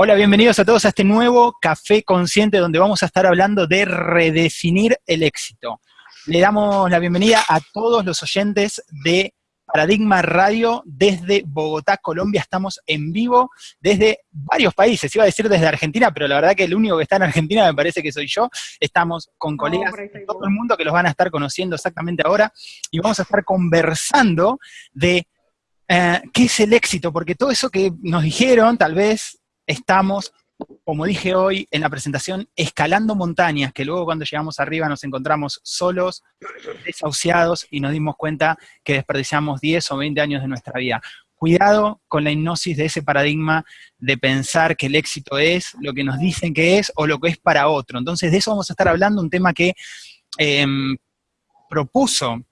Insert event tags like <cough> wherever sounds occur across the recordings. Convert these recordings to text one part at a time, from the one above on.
Hola, bienvenidos a todos a este nuevo Café Consciente donde vamos a estar hablando de redefinir el éxito. Le damos la bienvenida a todos los oyentes de Paradigma Radio desde Bogotá, Colombia. Estamos en vivo desde varios países. Iba a decir desde Argentina, pero la verdad que el único que está en Argentina me parece que soy yo. Estamos con colegas de todo el mundo que los van a estar conociendo exactamente ahora y vamos a estar conversando de eh, qué es el éxito, porque todo eso que nos dijeron, tal vez estamos, como dije hoy en la presentación, escalando montañas, que luego cuando llegamos arriba nos encontramos solos, desahuciados, y nos dimos cuenta que desperdiciamos 10 o 20 años de nuestra vida. Cuidado con la hipnosis de ese paradigma de pensar que el éxito es lo que nos dicen que es o lo que es para otro. Entonces, de eso vamos a estar hablando, un tema que em, propuso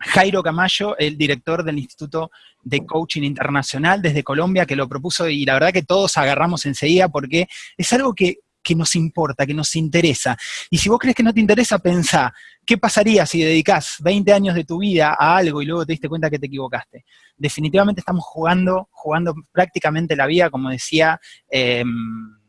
Jairo Camayo, el director del Instituto de Coaching Internacional desde Colombia, que lo propuso y la verdad que todos agarramos enseguida porque es algo que, nos importa, que nos interesa. Y si vos crees que no te interesa, pensá, ¿qué pasaría si dedicás 20 años de tu vida a algo y luego te diste cuenta que te equivocaste? Definitivamente estamos jugando, jugando prácticamente la vida, como decía... Em,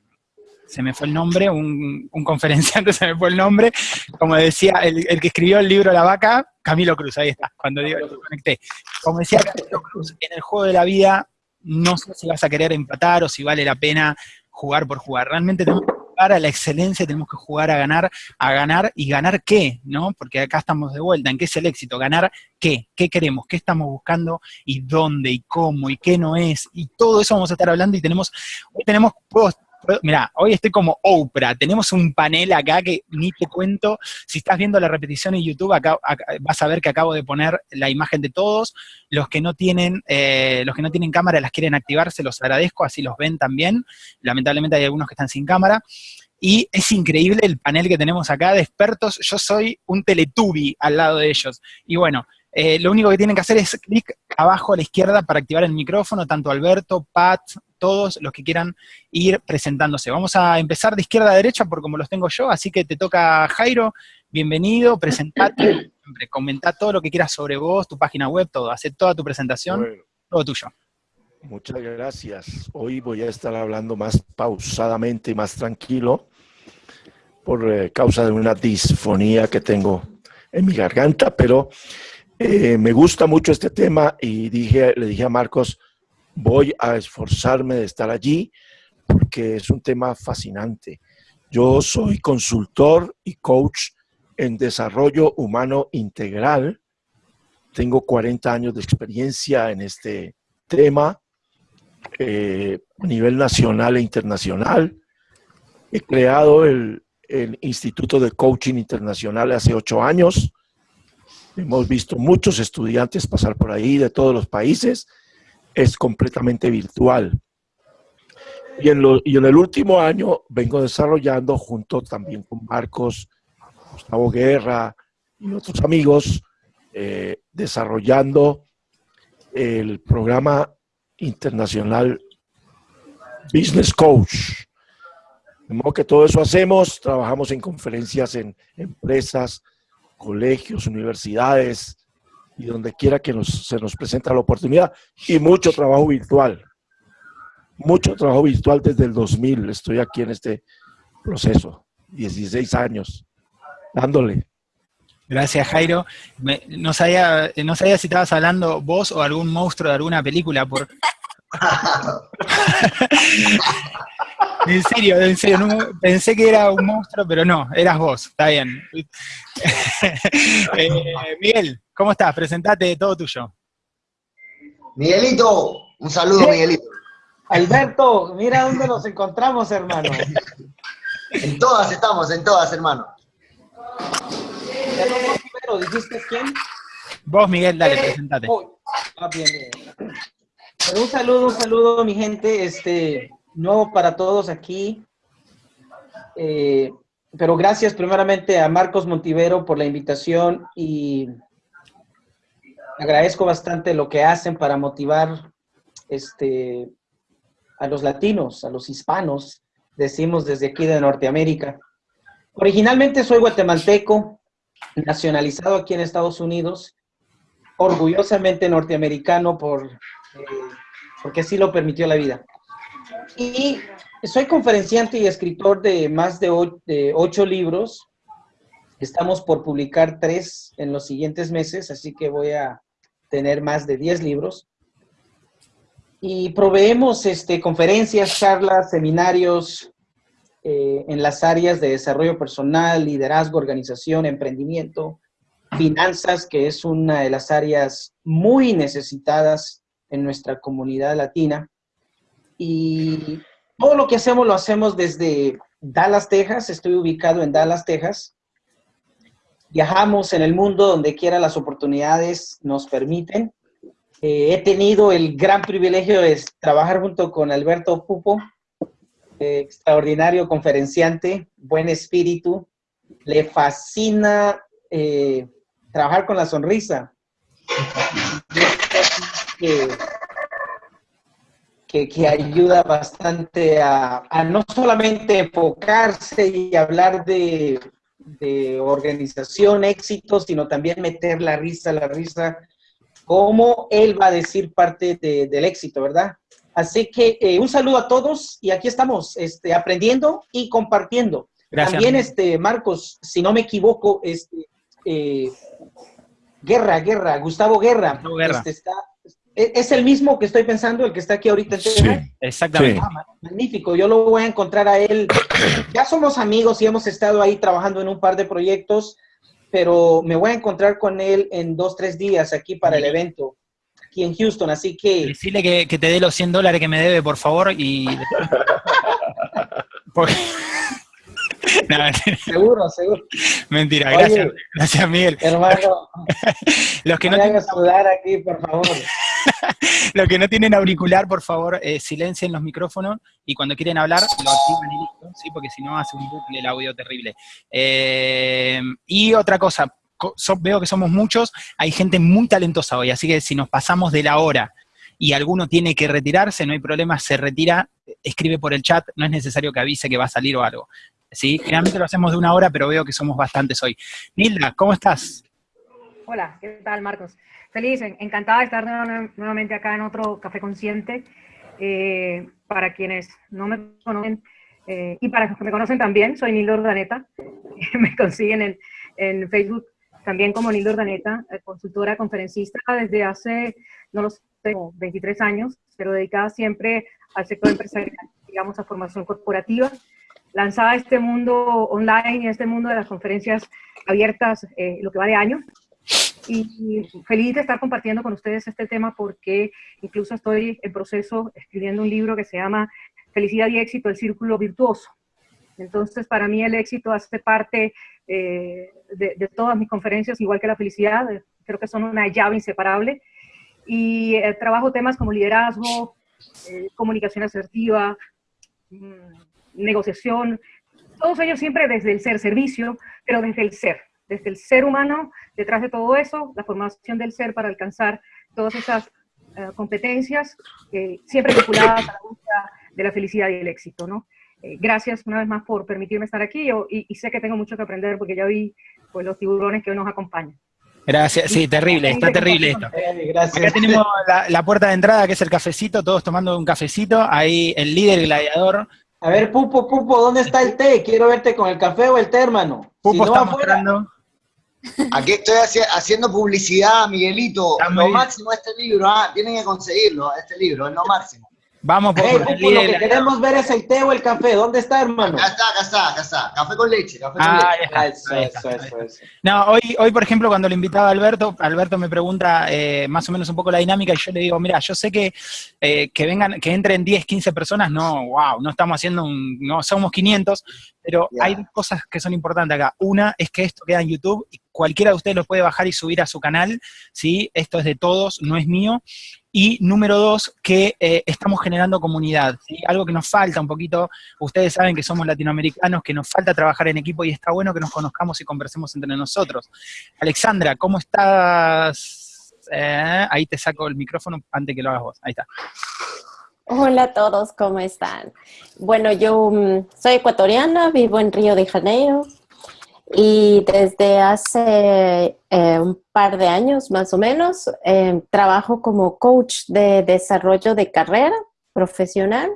se me fue el nombre, un, conferenciante <laughs> se me fue el nombre, como decía el, que escribió el libro La Vaca, Camilo Cruz, ahí está, cuando digo, conecté. Como decía Camilo Cruz, en el juego de la vida no sé si vas a querer empatar o si vale la pena jugar por jugar. Realmente tenemos que jugar a la excelencia, tenemos que jugar a ganar, a ganar y ganar qué, ¿no? Porque acá estamos de vuelta, ¿en qué es el éxito? Ganar qué, qué queremos, qué estamos buscando y dónde y cómo y qué no es. Y todo eso vamos a estar hablando y tenemos, hoy tenemos, mira, hoy estoy como Oprah, tenemos un panel acá que ni te cuento, si estás viendo la repetición en YouTube, acá, vas a ver que acabo de poner la imagen de todos, los que no tienen, eh, los que no tienen cámara las quieren activar, se los agradezco, así los ven también, lamentablemente hay algunos que están sin cámara, y es increíble el panel que tenemos acá de expertos, yo soy un teletubi al lado de ellos, y bueno, eh, lo único que tienen que hacer es clic abajo a la izquierda para activar el micrófono, tanto Alberto, Pat, todos los que quieran ir presentándose. Vamos a empezar de izquierda a derecha por como los tengo yo, así que te toca Jairo, bienvenido, presentate, comenta todo lo que quieras sobre vos, tu página web, todo, hace toda tu presentación, todo tuyo. Muchas gracias. Hoy voy a estar hablando más pausadamente y más tranquilo por eh, causa de una disfonía que tengo en mi garganta, pero eh, me gusta mucho este tema y dije, le dije a Marcos, voy a esforzarme de estar allí porque es un tema fascinante. Yo soy consultor y coach en desarrollo humano integral. Tengo 40 años de experiencia en este tema eh, a nivel nacional e internacional. He creado el, el Instituto de Coaching Internacional hace ocho años. Hemos visto muchos estudiantes pasar por ahí de todos los países es completamente virtual. Y en, y en el último año vengo desarrollando, junto también con Marcos, Gustavo Guerra y otros amigos, eh, desarrollando el programa internacional Business Coach. De modo que todo eso hacemos, trabajamos en conferencias en empresas, colegios, universidades, y donde quiera que se nos presenta la oportunidad y mucho trabajo virtual. Mucho trabajo virtual desde el 2000. Estoy aquí en este proceso, 16 años, dándole. Gracias, Jairo. no, sabía, no sabía si estabas hablando vos o algún monstruo de alguna película. Por... <laughs> en serio, en serio, pensé que era un monstruo, pero no, eras vos, está bien. <laughs> Eh, Miguel, ¿cómo estás? Presentate, todo tuyo. Miguelito, un saludo, Miguelito. Alberto, mira dónde nos encontramos, hermano. En todas estamos, en todas, hermano. ¿dijiste quién? Vos, Miguel, dale, presentate. Ah, un saludo, un saludo, mi gente. Este, no para todos aquí. Eh, pero gracias primeramente a Marcos Montivero por la invitación y agradezco bastante lo que hacen para motivar este, a los latinos, a los hispanos, decimos desde aquí de Norteamérica. Originalmente soy guatemalteco, nacionalizado aquí en Estados Unidos, orgullosamente norteamericano por, eh, porque así lo permitió la vida. Y soy conferenciante y escritor de más de ocho, libros. Estamos por publicar tres en los siguientes meses, así que voy a tener más de diez libros. Y proveemos este, conferencias, charlas, seminarios eh, en las áreas de desarrollo personal, liderazgo, organización, emprendimiento, finanzas, que es una de las áreas muy necesitadas en nuestra comunidad latina. Y todo lo que hacemos lo hacemos desde Dallas, Texas. Estoy ubicado en Dallas, Texas. Viajamos en el mundo donde quiera las oportunidades nos permiten. Eh, he tenido el gran privilegio de trabajar junto con Alberto Pupo, eh, extraordinario conferenciante, buen espíritu. Le fascina eh, trabajar con la sonrisa <laughs> que, ayuda bastante a, no solamente enfocarse y hablar de, organización, éxito, sino también meter la risa, la risa, como él va a decir parte del éxito, ¿verdad? Así que eh, un saludo a todos y aquí estamos este, aprendiendo y compartiendo. Gracias. También, este, Marcos, si no me equivoco, este, eh, Guerra, Guerra, Gustavo Guerra, Gustavo Guerra. Este, está, ¿E-, ¿Es el mismo que estoy pensando, el que está aquí ahorita en Sí, exactamente. Ah, magnífico, yo lo voy a encontrar a él. <coughs> Ya somos amigos y hemos estado ahí trabajando en un par de proyectos, pero me voy a encontrar con él en dos, tres días aquí para el evento, aquí en Houston, así que... Decirle que, que te dé los 100 dólares que me debe, por favor, y... <laughs> Porque... <laughs> seguro, seguro. Mentira, gracias, gracias Miguel. Hermano, <laughs> los que no, tienen... sudar aquí, por favor. <laughs> los que no tienen auricular, por favor, eh, silencien los micrófonos y cuando quieren hablar, lo activan y listo, ¿sí? porque si no hace un bucle el audio terrible. Eh, y otra cosa, veo que somos muchos, hay gente muy talentosa hoy, así que si nos pasamos de la hora y alguno tiene que retirarse, no hay problema, se retira, escribe por el chat, no es necesario que avise que va a salir o algo. ¿sí? Generalmente lo hacemos de una hora, pero veo que somos bastantes hoy. Nilda, ¿cómo estás? Hola, ¿qué tal, Marcos? Feliz, encantada de estar nuevamente acá en otro Café Consciente. Eh, para quienes no me conocen, eh, y para los que me conocen también, soy Nilda Ordaneta. <laughs> me consiguen en, en, Facebook también como Nilda Ordaneta, eh, consultora, conferencista desde hace, no lo sé, 23 años, pero dedicada siempre al sector empresarial, digamos, a formación corporativa lanzada a este mundo online y a este mundo de las conferencias abiertas eh, lo que va de año. Y feliz de estar compartiendo con ustedes este tema porque incluso estoy en proceso escribiendo un libro que se llama Felicidad y éxito, el círculo virtuoso. Entonces, para mí el éxito hace parte eh, de, todas mis conferencias, igual que la felicidad, creo que son una llave inseparable. Y eh, trabajo temas como liderazgo, comunicación asertiva, mm, negociación, todos ellos siempre desde el ser servicio, pero desde el ser, desde el ser humano, detrás de todo eso, la formación del ser para alcanzar todas esas eh, competencias, eh, siempre vinculadas a la búsqueda de la felicidad y el éxito, ¿no? Eh, gracias una vez más por permitirme estar aquí y, sé que tengo mucho que aprender porque ya vi pues, los tiburones que hoy nos acompañan. Gracias, sí, terrible, está terrible esto. Gracias. Acá tenemos la, la, puerta de entrada, que es el cafecito, todos tomando un cafecito, ahí el líder gladiador a ver, Pupo, Pupo, ¿dónde está el té? Quiero verte con el café o el té, hermano. Pupo está mostrando. Aquí estoy haciendo publicidad, Miguelito. lo máximo este libro, ah, tienen que conseguirlo, este libro, es lo máximo. Vamos por, lo que queremos ver es el té o el café. ¿Dónde está, hermano? Acá está, acá está, acá está. Café con leche, café con ah, leche. eso, eso, eso, No, hoy, hoy, por ejemplo, cuando le invitaba a Alberto, Alberto me pregunta eh, más o menos un poco la dinámica y yo le digo, mira, yo sé que, eh, que vengan, que entren 10, 15 personas, no, wow, no estamos haciendo un, no, somos 500, pero hay cosas que son importantes acá. Una es que esto queda en YouTube y cualquiera de ustedes lo puede bajar y subir a su canal, ¿sí? Esto es de todos, no es mío. Y número dos, que eh, estamos generando comunidad, ¿sí? Algo que nos falta un poquito, ustedes saben que somos latinoamericanos, que nos falta trabajar en equipo y está bueno que nos conozcamos y conversemos entre nosotros. Alexandra, ¿cómo estás? Eh, ahí te saco el micrófono antes que lo hagas vos, ahí está. Hola a todos, ¿cómo están? Bueno, yo mm, soy ecuatoriana, vivo en Río de Janeiro y desde hace eh, un par de años más o menos eh, trabajo como coach de desarrollo de carrera profesional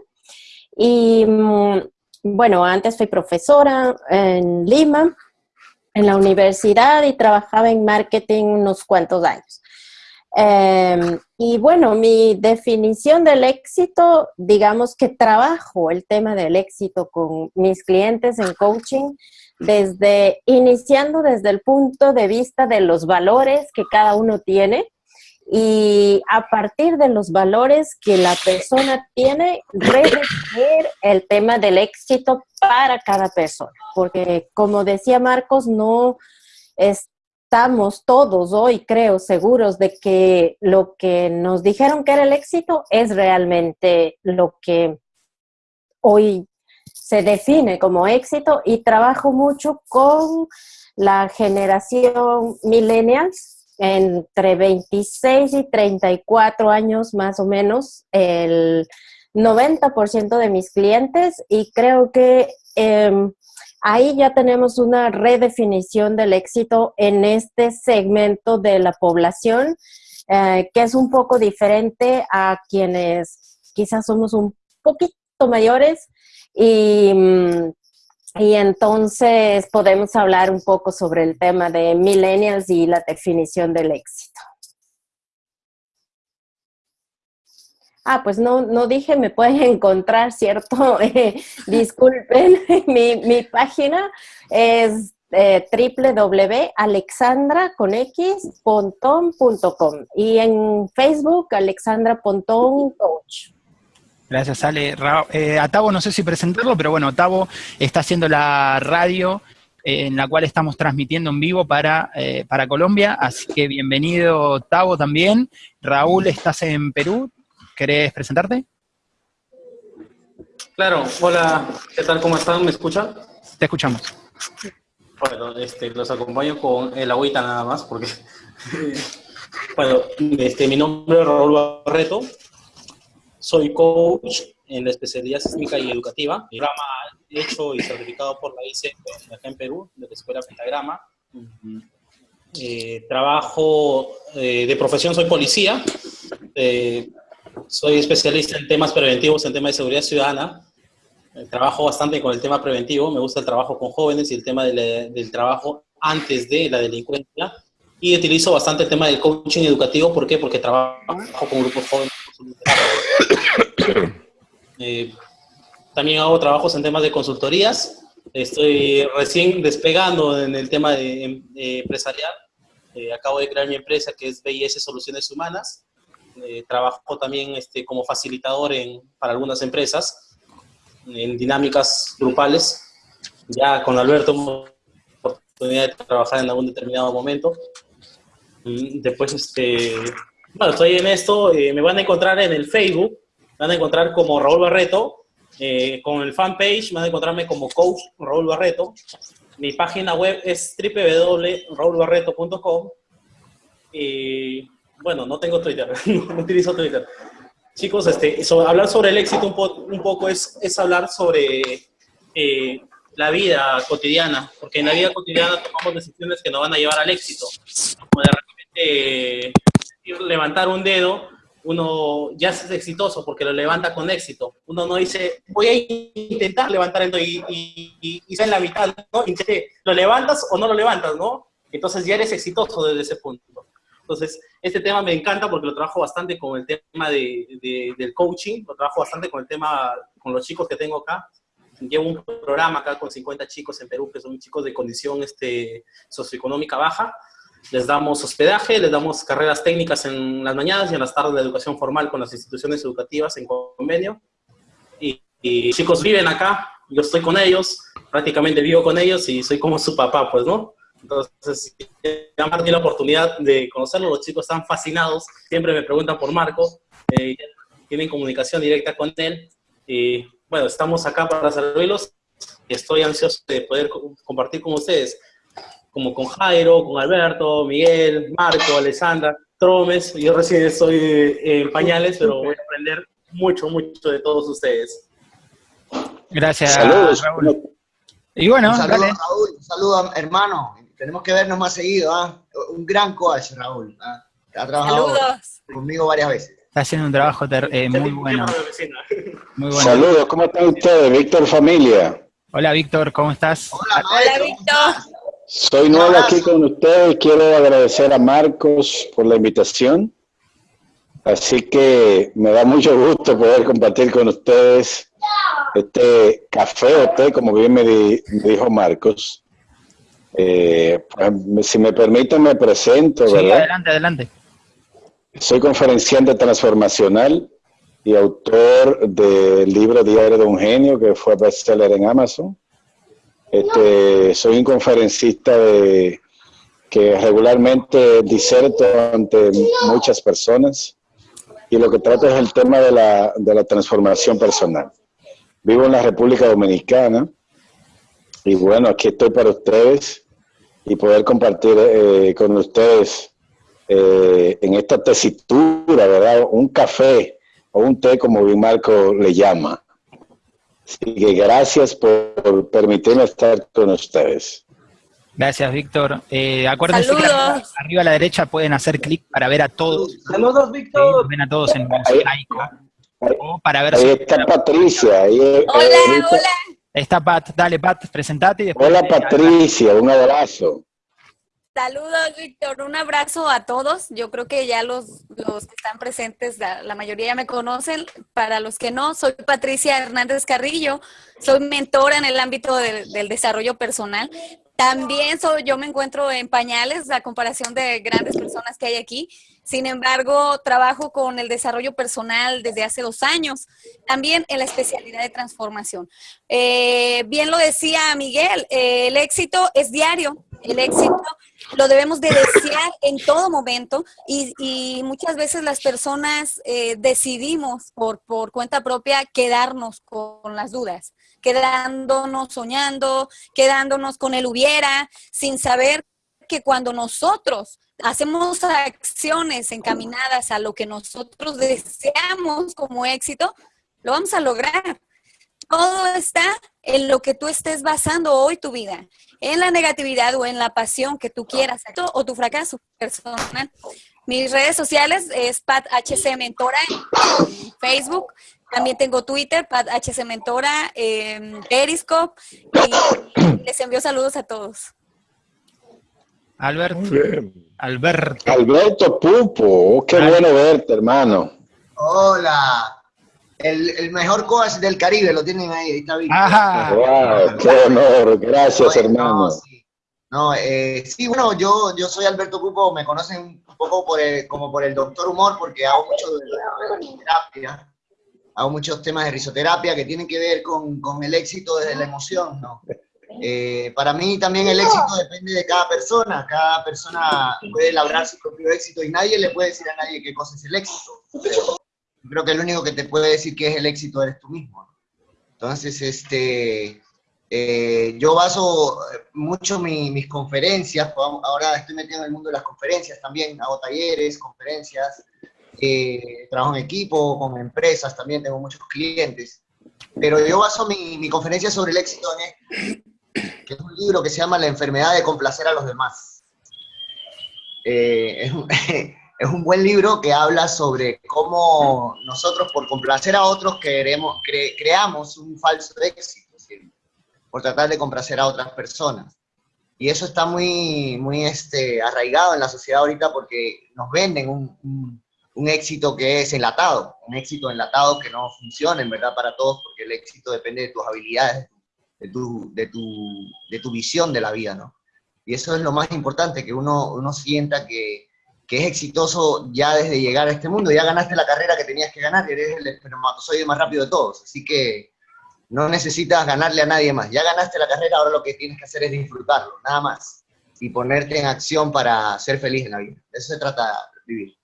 Y mm, bueno, antes fui profesora en Lima, en la universidad y trabajaba en marketing unos cuantos años. Em, y bueno, mi definición del éxito, digamos que trabajo el tema del éxito con mis clientes en coaching desde iniciando desde el punto de vista de los valores que cada uno tiene y a partir de los valores que la persona tiene, redefinir el tema del éxito para cada persona. Porque como decía Marcos, no estamos todos hoy, creo, seguros de que lo que nos dijeron que era el éxito es realmente lo que hoy se define como éxito y trabajo mucho con la generación millennials entre 26 y 34 años más o menos el 90% de mis clientes. Y creo que em, ahí ya tenemos una redefinición del éxito en este segmento de la población eh, que es un poco diferente a quienes quizás somos un poquito mayores y mm, y entonces podemos hablar un poco sobre el tema de millennials y la definición del éxito. Ah, pues no, no dije, me pueden <laughs> encontrar, ¿cierto? <laughs> Disculpen, <laughs> mi, mi, página es eh, www.alexandra.com y en Facebook Alexandra Pontón Coach. Gracias, Ale. Eh, a Tavo no sé si presentarlo, pero bueno, Tavo está haciendo la radio eh, en la cual estamos transmitiendo en vivo para, eh, para Colombia, así que bienvenido Tavo también. Raúl, estás en Perú, ¿querés presentarte? Claro, hola, ¿qué tal? ¿Cómo están? ¿Me escuchan? Te escuchamos. Bueno, este, los acompaño con el agüita nada más, porque, <laughs> bueno, este, mi nombre es Raúl Barreto, soy coach en la especialidad sísmica y educativa, programa hecho y certificado por la ICE acá en Perú, de la Escuela Pentagrama. Eh, trabajo eh, de profesión, soy policía, eh, soy especialista en temas preventivos, en temas de seguridad ciudadana. trabajo bastante con el tema preventivo, me gusta el trabajo con jóvenes y el tema del trabajo antes de la delincuencia. Y utilizo bastante el tema del coaching educativo, ¿por qué? Porque trabajo con grupos jóvenes eh, también hago trabajos en temas de consultorías. Estoy recién despegando en el tema de, empresarial. Eh, acabo de crear mi empresa que es BIS Soluciones Humanas. Eh, trabajo también este, como facilitador en, para algunas empresas en dinámicas grupales. Ya con Alberto oportunidad de trabajar en algún determinado momento. Mm, después, este, bueno, estoy en esto, eh, me van a encontrar en el Facebook, van a encontrar como Raúl Barreto, eh, con el fanpage van a encontrarme como coach Raúl Barreto. Mi página web es www.raulbarreto.com. Y bueno, no tengo Twitter, <laughs> no, utilizo Twitter. Chicos, este, hablar sobre el éxito un, un poco es, es, hablar sobre eh, la vida cotidiana, porque en la vida cotidiana tomamos decisiones que nos van a llevar al éxito. Como de repente levantar un dedo, uno ya es exitoso porque lo levanta con éxito. Uno no dice, voy a intentar levantar el dedo y, y, y, en la mitad, ¿no? ¿lo levantas o no lo levantas, no? Entonces ya eres exitoso desde ese punto. Entonces, este tema me encanta porque lo trabajo bastante con el tema de, del coaching, lo trabajo bastante con el tema, con los chicos que tengo acá. Llevo un programa acá con 50 chicos en Perú que son chicos de condición este, socioeconómica baja les damos hospedaje, les damos carreras técnicas en las mañanas y en las tardes de educación formal con las instituciones educativas en convenio. Y, chicos viven acá, yo estoy con ellos, prácticamente vivo con ellos y soy como su papá, pues, ¿no? Entonces, ya me la oportunidad de conocerlos, los chicos están fascinados, siempre me preguntan por Marco, eh, tienen comunicación directa con él. Y bueno, estamos acá para servirlos y estoy ansioso de poder compartir con ustedes como con Jairo, con Alberto, Miguel, Marco, Alessandra, Tromes. Yo recién estoy eh, en pañales, pero voy a aprender mucho, mucho de todos ustedes. Gracias, Saludos. Raúl. Y bueno, un saludo, Raúl, un saludo, hermano. Tenemos que vernos más seguido. ¿ah? Un gran coach, Raúl. ¿ah? Ha trabajado conmigo varias veces. Está haciendo un trabajo eh, muy bueno. muy bueno. Saludos, ¿cómo están ustedes? Víctor Familia. Hola Víctor, ¿cómo estás? Hola, Víctor. Soy nuevo aquí con ustedes. Quiero agradecer a Marcos por la invitación. Así que me da mucho gusto poder compartir con ustedes este café o té, como bien me, dijo Marcos. Eh, pues, si me permiten, me presento, sí, adelante, adelante. Soy conferenciante transformacional y autor del libro Diario de un Genio, que fue bestseller en Amazon. Este, soy un conferencista de, que regularmente diserto ante muchas personas y lo que trato es el tema de la, de la transformación personal. Vivo en la República Dominicana y bueno, aquí estoy para ustedes y poder compartir eh, con ustedes eh, en esta tesitura, ¿verdad? Un café o un té, como bien Marco le llama. Así que gracias por permitirme estar con ustedes. Gracias, Víctor. Eh, acuérdense que arriba a la derecha pueden hacer clic para ver a todos. Saludos, Víctor. ven a todos en mosaico. O para ver ahí está Patricia. Ahí, hola, hola. Está Pat. Dale, Pat, presentate. hola, Patricia. Un abrazo. Saludos, Víctor. Un abrazo a todos. Yo creo que ya los, los que están presentes, la, mayoría ya me conocen. Para los que no, soy Patricia Hernández Carrillo. Soy mentora en el ámbito del desarrollo personal. También soy, yo me encuentro en pañales a comparación de grandes personas que hay aquí. Sin embargo, trabajo con el desarrollo personal desde hace dos años, también en la especialidad de transformación. Eh, bien lo decía Miguel, eh, el éxito es diario, el éxito lo debemos de desear en todo momento y, muchas veces las personas eh, decidimos por, por cuenta propia quedarnos con las dudas quedándonos soñando, quedándonos con el hubiera, sin saber que cuando nosotros hacemos acciones encaminadas a lo que nosotros deseamos como éxito, lo vamos a lograr. Todo está en lo que tú estés basando hoy tu vida, en la negatividad o en la pasión que tú quieras o tu fracaso personal. Mis redes sociales es Pat HC Mentora en Facebook, también tengo Twitter, Pat HC Mentora, eh, Periscope, y les envío saludos a todos. Alberto. Alberto. Alberto Pupo, oh, qué bueno verte, hermano. Hola. El, mejor coach del Caribe, lo tienen ahí, ahí está bien. Wow, qué honor, gracias, hermano. No, eh, sí. bueno, yo, yo soy Alberto Pupo, me conocen un poco por como por el doctor humor, porque hago mucho de terapia hago muchos temas de risoterapia que tienen que ver con, con el éxito desde la emoción, ¿no? Eh, para mí también el éxito depende de cada persona, cada persona puede elaborar su propio éxito y nadie le puede decir a nadie qué cosa es el éxito. Creo que el único que te puede decir qué es el éxito eres tú mismo. Entonces, este, eh, yo baso mucho mis conferencias, ahora estoy metido en el mundo de las conferencias también, hago talleres, conferencias, eh, trabajo en equipo, con empresas, también tengo muchos clientes. Pero yo baso mi, mi conferencia sobre el éxito en que es un libro que se llama La enfermedad de complacer a los demás. Eh, <laughs> un, buen libro que habla sobre cómo nosotros por complacer a otros queremos, creamos un falso éxito, por tratar de complacer a otras personas. Y eso está muy, muy este, arraigado en la sociedad ahorita porque nos venden un, un éxito que es enlatado, un éxito enlatado que no funciona en verdad para todos, porque el éxito depende de tus habilidades, de tu, de tu, de tu visión de la vida, ¿no? Y eso es lo más importante, que uno, uno sienta que, que, es exitoso ya desde llegar a este mundo, ya ganaste la carrera que tenías que ganar, eres el espermatozoide más rápido de todos, así que no necesitas ganarle a nadie más, ya ganaste la carrera, ahora lo que tienes que hacer es disfrutarlo, nada más, y ponerte en acción para ser feliz en la vida, eso se trata de vivir.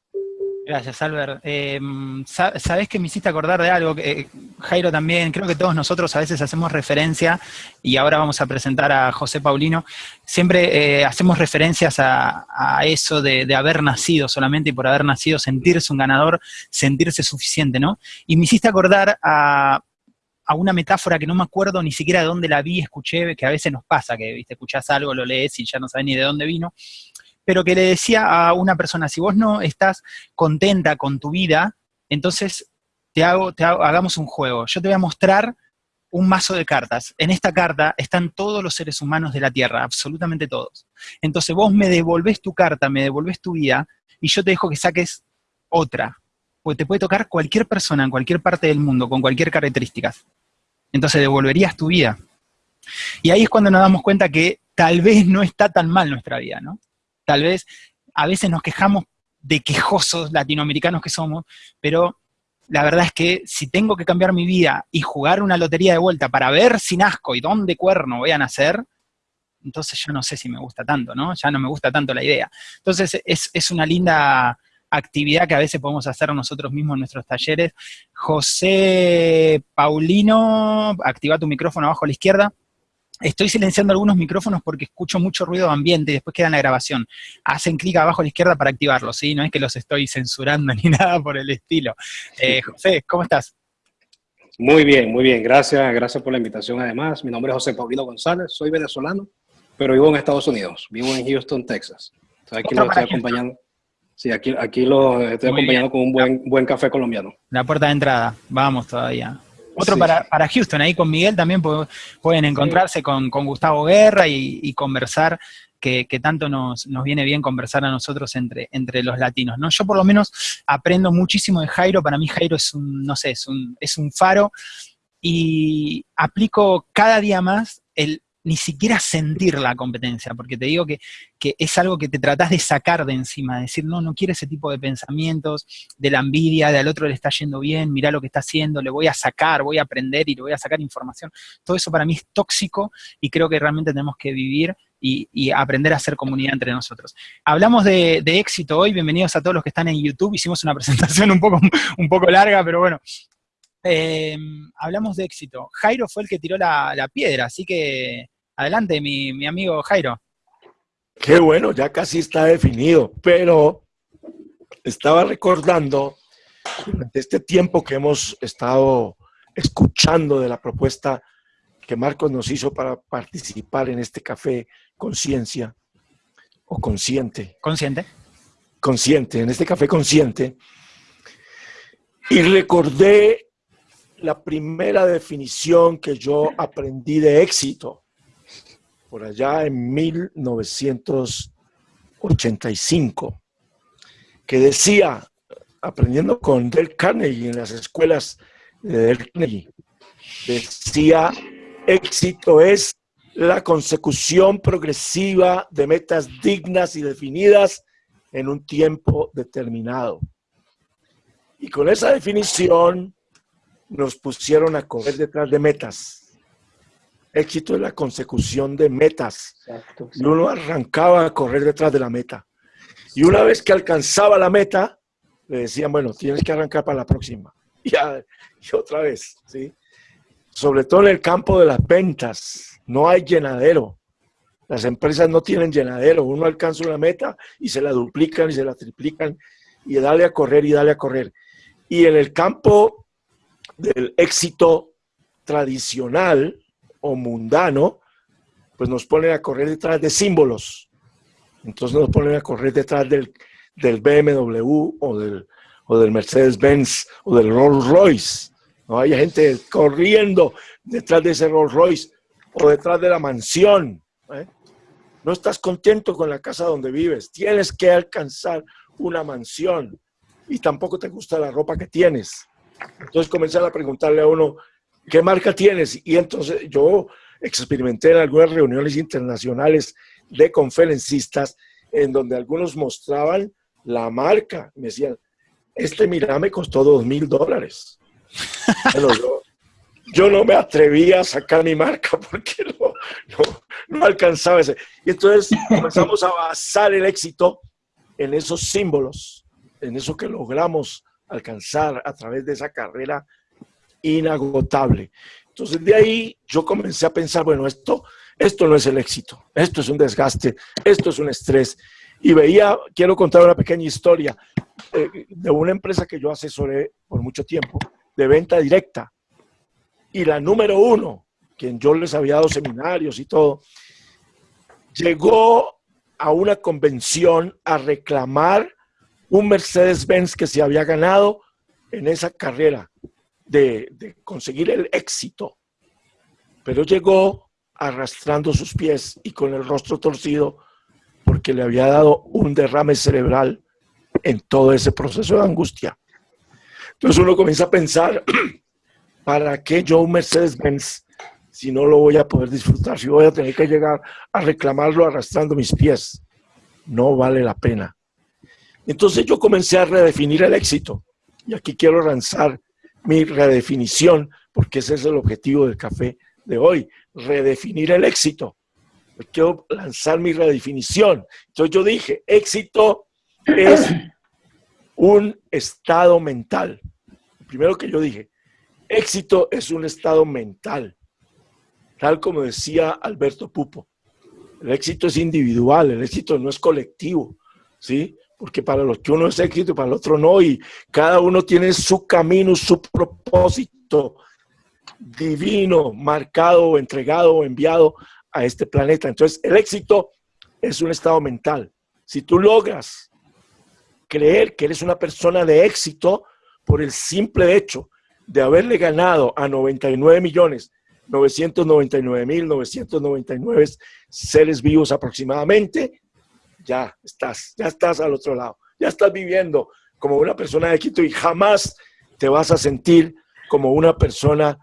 Gracias, Albert. Em, Sabes que me hiciste acordar de algo, eh, Jairo también, creo que todos nosotros a veces hacemos referencia, y ahora vamos a presentar a José Paulino, siempre eh, hacemos referencias a, eso de, haber nacido solamente y por haber nacido sentirse un ganador, sentirse suficiente, ¿no? Y me hiciste acordar a, a una metáfora que no me acuerdo ni siquiera de dónde la vi, escuché, que a veces nos pasa, que viste, escuchás algo, lo lees y ya no sabes ni de dónde vino, pero que le decía a una persona, si vos no estás contenta con tu vida, Entonces, te hago, te hago, hagamos un juego. Yo te voy a mostrar un mazo de cartas. En esta carta están todos los seres humanos de la Tierra, absolutamente todos. Entonces vos me devolvés tu carta, me devolvés tu vida, y yo te dejo que saques otra. Porque te puede tocar cualquier persona en cualquier parte del mundo, con cualquier características. Entonces devolverías tu vida. Y ahí es cuando nos damos cuenta que tal vez no está tan mal nuestra vida, ¿no? Tal vez a veces nos quejamos de quejosos latinoamericanos que somos, pero la verdad es que si tengo que cambiar mi vida y jugar una lotería de vuelta para ver si nazco y dónde cuerno voy a nacer, entonces yo no sé si me gusta tanto, ¿no? Ya no me gusta tanto la idea. Entonces es, una linda actividad que a veces podemos hacer nosotros mismos en nuestros talleres. José Paulino, activa tu micrófono abajo a la izquierda. Estoy silenciando algunos micrófonos porque escucho mucho ruido de ambiente y después queda en la grabación. Hacen clic abajo a la izquierda para activarlos, ¿sí? No es que los estoy censurando <laughs> ni nada por el estilo. Eh, José, ¿cómo estás? Muy bien, muy bien. Gracias, gracias por la invitación además. Mi nombre es José Paulino González, soy venezolano, pero vivo en Estados Unidos. Vivo en Houston, Texas. aquí lo estoy acompañando. Sí, aquí, aquí lo estoy acompañando con un buen, buen café colombiano. La puerta de entrada. Vamos todavía. Otro para, para, Houston, ahí con Miguel también pueden encontrarse con, Gustavo Guerra y, conversar, que, tanto nos, viene bien conversar a nosotros entre, entre los latinos, ¿no? Yo por lo menos aprendo muchísimo de Jairo, para mí Jairo es un, no sé, es un, es un faro, y aplico cada día más el ni siquiera sentir la competencia, porque te digo que, es algo que te tratás de sacar de encima, de decir, no, no quiero ese tipo de pensamientos, de la envidia, de al otro le está yendo bien, mira lo que está haciendo, le voy a sacar, voy a aprender y le voy a sacar información. Todo eso para mí es tóxico y creo que realmente tenemos que vivir y, aprender a hacer comunidad entre nosotros. Hablamos de, éxito hoy, bienvenidos a todos los que están en YouTube, hicimos una <laughs> presentación un poco, un poco larga, pero bueno, eh, hablamos de éxito. Jairo fue el que tiró la, la piedra, así que Adelante, mi, amigo Jairo. Qué bueno, ya casi está definido, pero estaba recordando durante este tiempo que hemos estado escuchando de la propuesta que Marcos nos hizo para participar en este café conciencia o consciente. Consciente. Consciente, en este café consciente. Y recordé la primera definición que yo aprendí de éxito por allá en 1985, que decía, aprendiendo con Del Carnegie en las escuelas de Del Carnegie, decía, éxito es la consecución progresiva de metas dignas y definidas en un tiempo determinado. Y con esa definición nos pusieron a correr detrás de metas Éxito es la consecución de metas. Y uno arrancaba a correr detrás de la meta. Y una vez que alcanzaba la meta, le decían, bueno, tienes que arrancar para la próxima. <laughs> Y, y otra vez, ¿sí? Sobre todo en el campo de las ventas, no hay llenadero. Las empresas no tienen llenadero. Uno alcanza una meta y se la duplican y se la triplican y dale a correr y dale a correr. Y en el campo del éxito tradicional, o mundano, pues nos ponen a correr detrás de símbolos. Entonces nos ponen a correr detrás del, del BMW o del, o del Mercedes-Benz o del Rolls-Royce. ¿no? Hay gente corriendo detrás de ese Rolls-Royce o detrás de la mansión. ¿eh? No estás contento con la casa donde vives. Tienes que alcanzar una mansión y tampoco te gusta la ropa que tienes. Entonces comenzar a preguntarle a uno, ¿qué marca tienes? Y entonces yo experimenté en algunas reuniones internacionales de conferencistas en donde algunos mostraban la marca. Me decían, este mira me costó dos mil dólares. <laughs> yo, no me atrevía a sacar mi marca <laughs> porque no, no alcanzaba ese. Y entonces comenzamos a basar el éxito en esos símbolos, en eso que logramos alcanzar a través de esa carrera inagotable. Entonces de ahí yo comencé a pensar, bueno, esto, esto no es el éxito, esto es un desgaste, esto es un estrés. Y veía, quiero contar una pequeña historia eh, de una empresa que yo asesoré por mucho tiempo, de venta directa. Y la número uno, quien yo les había dado seminarios y todo, llegó a una convención a reclamar un Mercedes-Benz que se había ganado en esa carrera de, conseguir el éxito, pero llegó arrastrando sus pies y con el rostro torcido porque le había dado un derrame cerebral en todo ese proceso de angustia. Entonces uno comienza a pensar, <clears throat> ¿para qué yo un Mercedes-Benz si no lo voy a poder disfrutar? Si voy a tener que llegar a reclamarlo arrastrando mis pies. No vale la pena. Entonces yo comencé a redefinir el éxito. Y aquí quiero lanzar mi redefinición, porque ese es el objetivo del café de hoy, redefinir el éxito. Quiero lanzar mi redefinición. Entonces yo dije, éxito es un estado mental. Primero que yo dije, éxito es un estado mental, tal como decía Alberto Pupo. El éxito es individual, el éxito no es colectivo, ¿sí? Porque para los que uno es éxito y para el otro no, y cada uno tiene su camino, su propósito divino, marcado, entregado enviado a este planeta. Entonces, el éxito es un estado mental. Si tú logras creer que eres una persona de éxito por el simple hecho de haberle ganado a 99 millones 999 mil 999 seres vivos aproximadamente, ya estás, ya estás al otro lado, ya estás viviendo como una persona de éxito y jamás te vas a sentir como una persona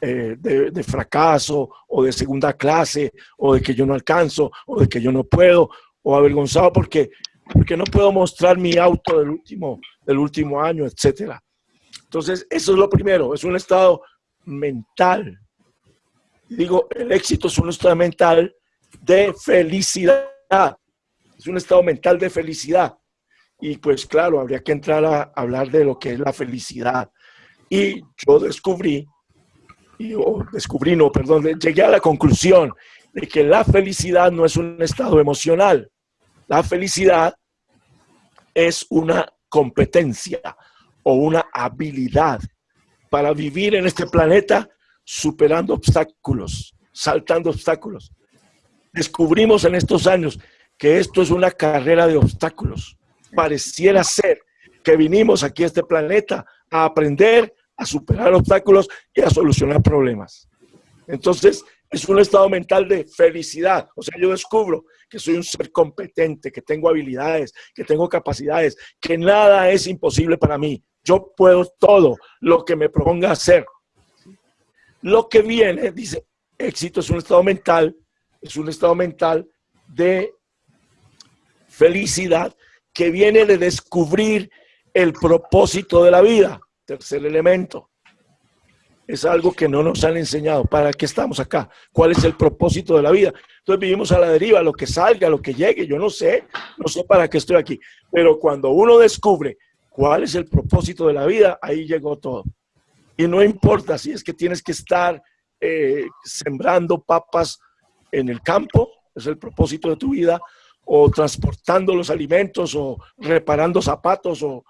eh, de, de, fracaso o de segunda clase o de que yo no alcanzo o de que yo no puedo o avergonzado porque porque no puedo mostrar mi auto del último, del último año, etcétera. Entonces, eso es lo primero, es un estado mental. Digo, el éxito es un estado mental de felicidad. Es un estado mental de felicidad. Y pues claro, habría que entrar a hablar de lo que es la felicidad. Y yo descubrí, y, descubrí, no, perdón, llegué a la conclusión de que la felicidad no es un estado emocional. La felicidad es una competencia o una habilidad para vivir en este planeta superando obstáculos, saltando obstáculos. Descubrimos en estos años que esto es una carrera de obstáculos. Pareciera ser que vinimos aquí a este planeta a aprender a superar obstáculos y a solucionar problemas. Entonces, es un estado mental de felicidad. O sea, yo descubro que soy un ser competente, que tengo habilidades, que tengo capacidades, que nada es imposible para mí. Yo puedo todo lo que me proponga hacer. Lo que viene, dice, éxito es un estado mental, es un estado mental de felicidad que viene de descubrir el propósito de la vida. Tercer elemento es algo que no nos han enseñado. ¿Para qué estamos acá? ¿Cuál es el propósito de la vida? Entonces vivimos a la deriva, lo que salga, lo que llegue, yo no sé, no sé para qué estoy aquí. Pero cuando uno descubre cuál es el propósito de la vida, ahí llegó todo. Y no importa si es que tienes que estar eh, sembrando papas en el campo, es el propósito de tu vida, o transportando los alimentos, o reparando zapatos, o,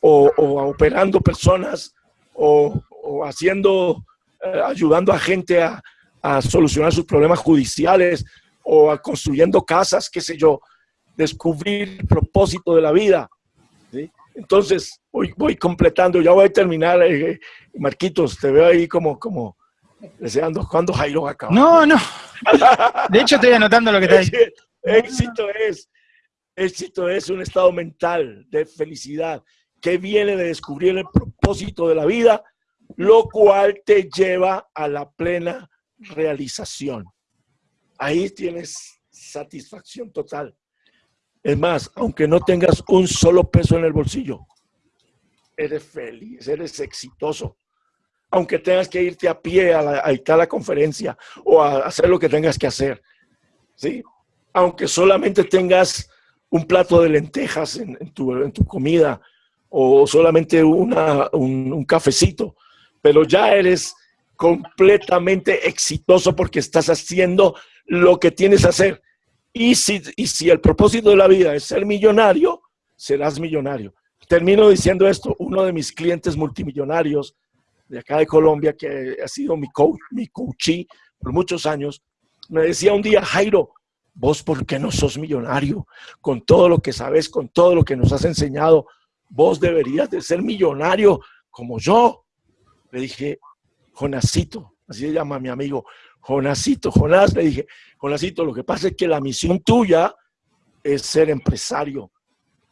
o, o operando personas, o, o haciendo, eh, ayudando a gente a, a, solucionar sus problemas judiciales o a construyendo casas, qué sé yo, descubrir el propósito de la vida. ¿sí? Entonces, voy, voy completando, ya voy a terminar, eh, Marquitos, te veo ahí como, como deseando cuando Jairo acaba. No, no. De hecho, estoy anotando lo que <laughs> está diciendo. Éxito es, éxito es un estado mental de felicidad que viene de descubrir el propósito de la vida lo cual te lleva a la plena realización. Ahí tienes satisfacción total. Es más, aunque no tengas un solo peso en el bolsillo, eres feliz, eres exitoso. Aunque tengas que irte a pie a, la, a, la conferencia o a hacer lo que tengas que hacer. ¿sí? Aunque solamente tengas un plato de lentejas en, tu, en tu, comida o solamente una, un, cafecito, pero ya eres completamente exitoso porque estás haciendo lo que tienes que hacer. Y si, y si el propósito de la vida es ser millonario, serás millonario. Termino diciendo esto, uno de mis clientes multimillonarios de acá de Colombia, que ha sido mi coach, mi por muchos años, me decía un día, Jairo, vos por qué no sos millonario? Con todo lo que sabes, con todo lo que nos has enseñado, vos deberías de ser millonario como yo. Le dije, Jonasito, así se llama mi amigo, Jonasito, Jonás, le dije, Jonasito, lo que pasa es que la misión tuya es ser empresario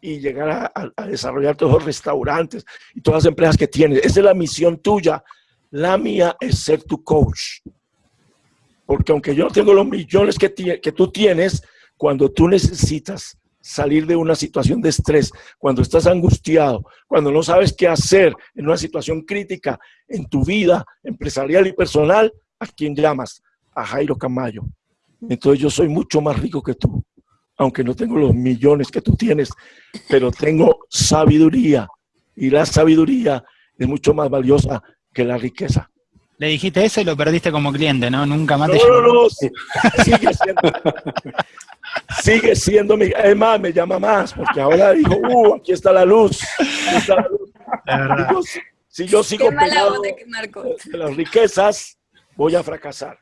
y llegar a, desarrollar todos los restaurantes y todas las empresas que tienes. Esa es la misión tuya. La mía es ser tu coach. Porque aunque yo tengo los millones que, que tú tienes, cuando tú necesitas salir de una situación de estrés, cuando estás angustiado, cuando no sabes qué hacer en una situación crítica en tu vida empresarial y personal, ¿a quién llamas? A Jairo Camayo. Entonces yo soy mucho más rico que tú, aunque no tengo los millones que tú tienes, pero tengo sabiduría y la sabiduría es mucho más valiosa que la riqueza. Le dijiste eso y lo perdiste como cliente, ¿no? Nunca más te No, no, no, sigue siendo, sigue siendo mi, es más, me llama más, porque ahora dijo, uh, aquí está la luz. si, yo sigo pegado de las riquezas, voy a fracasar.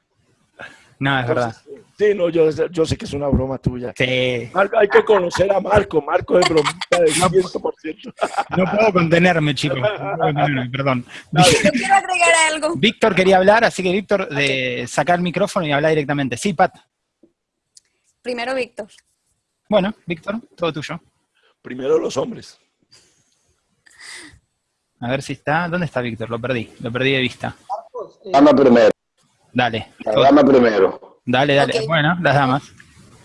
No, es verdad. Sí, no, yo, yo, sé que es una broma tuya. Sí. hay que conocer a Marco. Marco es bromista del 100%. No puedo contenerme, chicos. perdón. Yo quiero agregar algo. Víctor quería hablar, así que Víctor, de sacar el micrófono y hablar directamente. Sí, Pat. Primero Víctor. Bueno, Víctor, todo tuyo. Primero los hombres. A ver si está. ¿Dónde está Víctor? Lo perdí. Lo perdí de vista. Dama primero. Dale. Dama primero. Dale, dale. Bueno, las damas.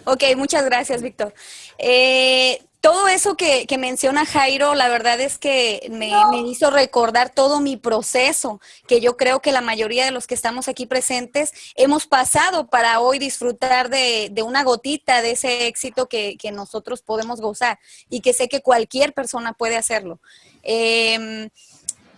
Ok, muchas gracias, Víctor. Eh, todo eso que, menciona Jairo, la verdad es que me, hizo recordar todo mi proceso, que yo creo que la mayoría de los que estamos aquí presentes hemos pasado para hoy disfrutar de, una gotita de ese éxito que, nosotros podemos gozar y que sé que cualquier persona puede hacerlo. Em,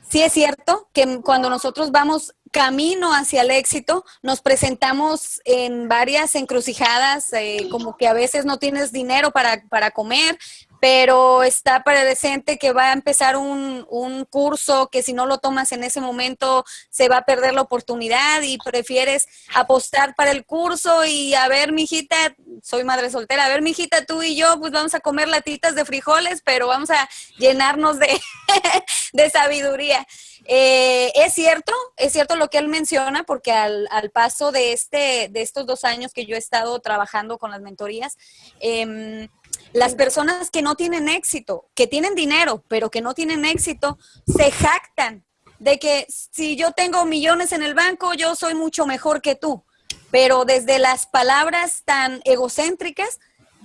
sí es cierto que cuando nosotros vamos camino hacia el éxito, nos presentamos en varias encrucijadas, eh, como que a veces no tienes dinero para, para comer, pero está predecente que va a empezar un, un, curso que si no lo tomas en ese momento se va a perder la oportunidad y prefieres apostar para el curso y a ver, mijita, soy madre soltera, a ver, mijita, tú y yo, pues vamos a comer latitas de frijoles, pero vamos a llenarnos de, <laughs> de sabiduría. Eh, es cierto, es cierto lo que él menciona, porque al, paso de, este, de estos dos años que yo he estado trabajando con las mentorías, em, las personas que no tienen éxito, que tienen dinero, pero que no tienen éxito, se jactan de que si yo tengo millones en el banco, yo soy mucho mejor que tú. Pero desde las palabras tan egocéntricas,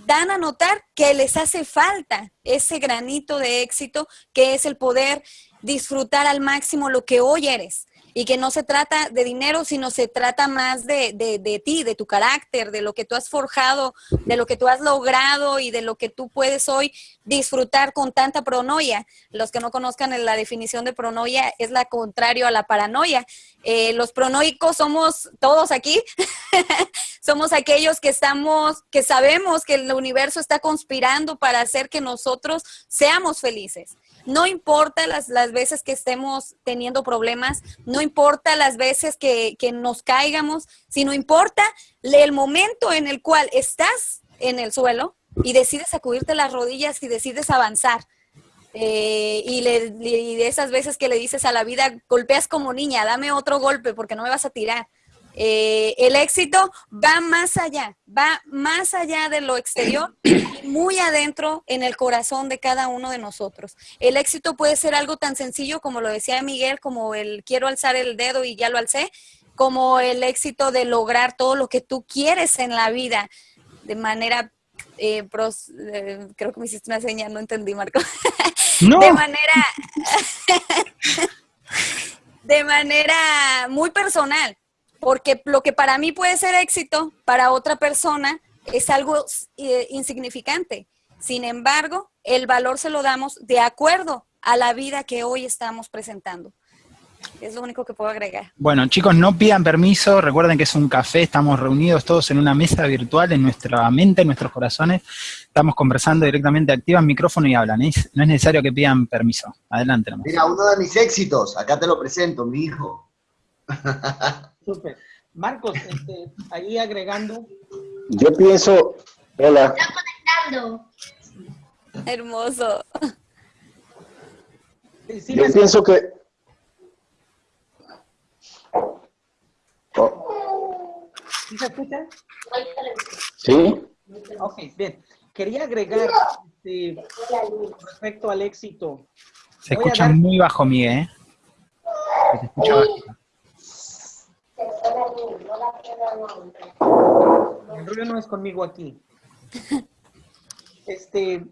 dan a notar que les hace falta ese granito de éxito que es el poder disfrutar al máximo lo que hoy eres y que no se trata de dinero, sino se trata más de, de, ti, de tu carácter, de lo que tú has forjado, de lo que tú has logrado y de lo que tú puedes hoy disfrutar con tanta pronoia. Los que no conozcan la definición de pronoia es la contrario a la paranoia. Eh, los pronoicos somos todos aquí, <laughs> somos aquellos que estamos, que sabemos que el universo está conspirando para hacer que nosotros seamos felices. No importa las, las veces que estemos teniendo problemas, no importa las veces que, nos caigamos, sino importa el momento en el cual estás en el suelo y decides sacudirte las rodillas y decides avanzar. Eh, y, le, y de esas veces que le dices a la vida, golpeas como niña, dame otro golpe porque no me vas a tirar. Eh, el éxito va más allá, va más allá de lo exterior, muy adentro en el corazón de cada uno de nosotros. El éxito puede ser algo tan sencillo como lo decía Miguel, como el quiero alzar el dedo y ya lo alcé, como el éxito de lograr todo lo que tú quieres en la vida de manera eh, eh, creo que me hiciste una señal, no entendí, Marco. <laughs> de manera <laughs> de manera muy personal porque lo que para mí puede ser éxito, para otra persona es algo eh, insignificante. Sin embargo, el valor se lo damos de acuerdo a la vida que hoy estamos presentando. Es lo único que puedo agregar. Bueno, chicos, no pidan permiso. Recuerden que es un café. Estamos reunidos todos en una mesa virtual, en nuestra mente, en nuestros corazones. Estamos conversando directamente. Activan micrófono y hablan. no es necesario que pidan permiso. Adelante. Mira, uno de mis éxitos. Acá te lo presento, mi hijo. <laughs> Súper. Marcos, este, ahí agregando. Yo pienso, hola. Está conectando. Hermoso. Yo pienso que... ¿Sí se escucha? Sí. Ok, bien. Quería agregar este, respecto al éxito. Se escucha muy bajo mí, ¿eh? Se escucha bajo. El ruido no es conmigo aquí. <laughs> Este,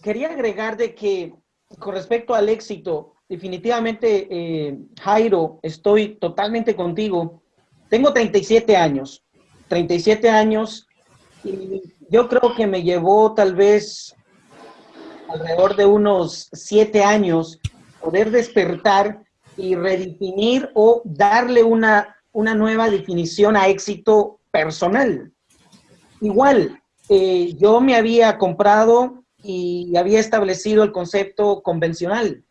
quería agregar de que con respecto al éxito, definitivamente, eh, Jairo, estoy totalmente contigo. Tengo 37 años, 37 años, y yo creo que me llevó tal vez alrededor de unos 7 años poder despertar y redefinir o darle una, una nueva definición a éxito personal. Igual, eh, yo me había comprado y había establecido el concepto convencional.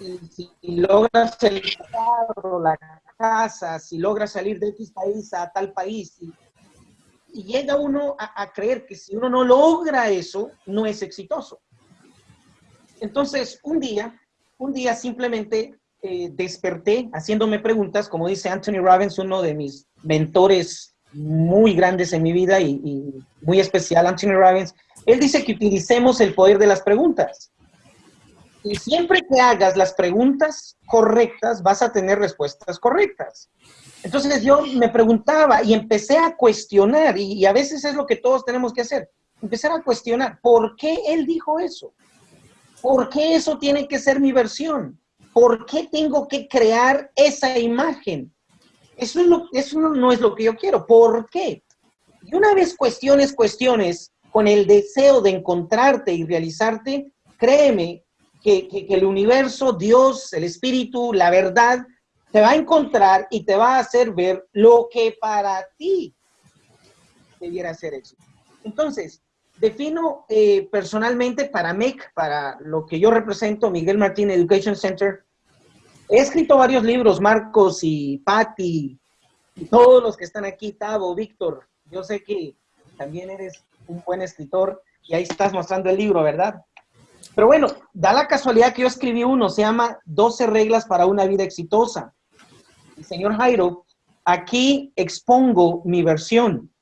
Y si logras el carro, la casa, si logras salir de X país a tal país, y, llega uno a, creer que si uno no logra eso, no es exitoso. Entonces, un día, un día simplemente eh, desperté haciéndome preguntas, como dice Anthony Robbins, uno de mis mentores muy grandes en mi vida y, y muy especial, Anthony Robbins, él dice que utilicemos el poder de las preguntas. Y siempre que hagas las preguntas correctas, vas a tener respuestas correctas. Entonces yo me preguntaba y empecé a cuestionar, y, a veces es lo que todos tenemos que hacer, empezar a cuestionar, ¿por qué él dijo eso? ¿Por qué eso tiene que ser mi versión? ¿Por qué tengo que crear esa imagen? Eso, eso no es lo que yo quiero. ¿Por qué? Y una vez cuestiones, cuestiones, con el deseo de encontrarte y realizarte, créeme que, el universo, Dios, el espíritu, la verdad, te va a encontrar y te va a hacer ver lo que para ti debiera ser éxito. Entonces, defino eh, personalmente para MEC, para lo que yo represento, Miguel Martín Education Center, he escrito varios libros, Marcos y Patti, y todos los que están aquí, Tavo, Víctor, yo sé que también eres un buen escritor y ahí estás mostrando el libro, ¿verdad? Pero bueno, da la casualidad que yo escribí uno, se llama 12 reglas para una vida exitosa. Señor Jairo, aquí expongo mi versión.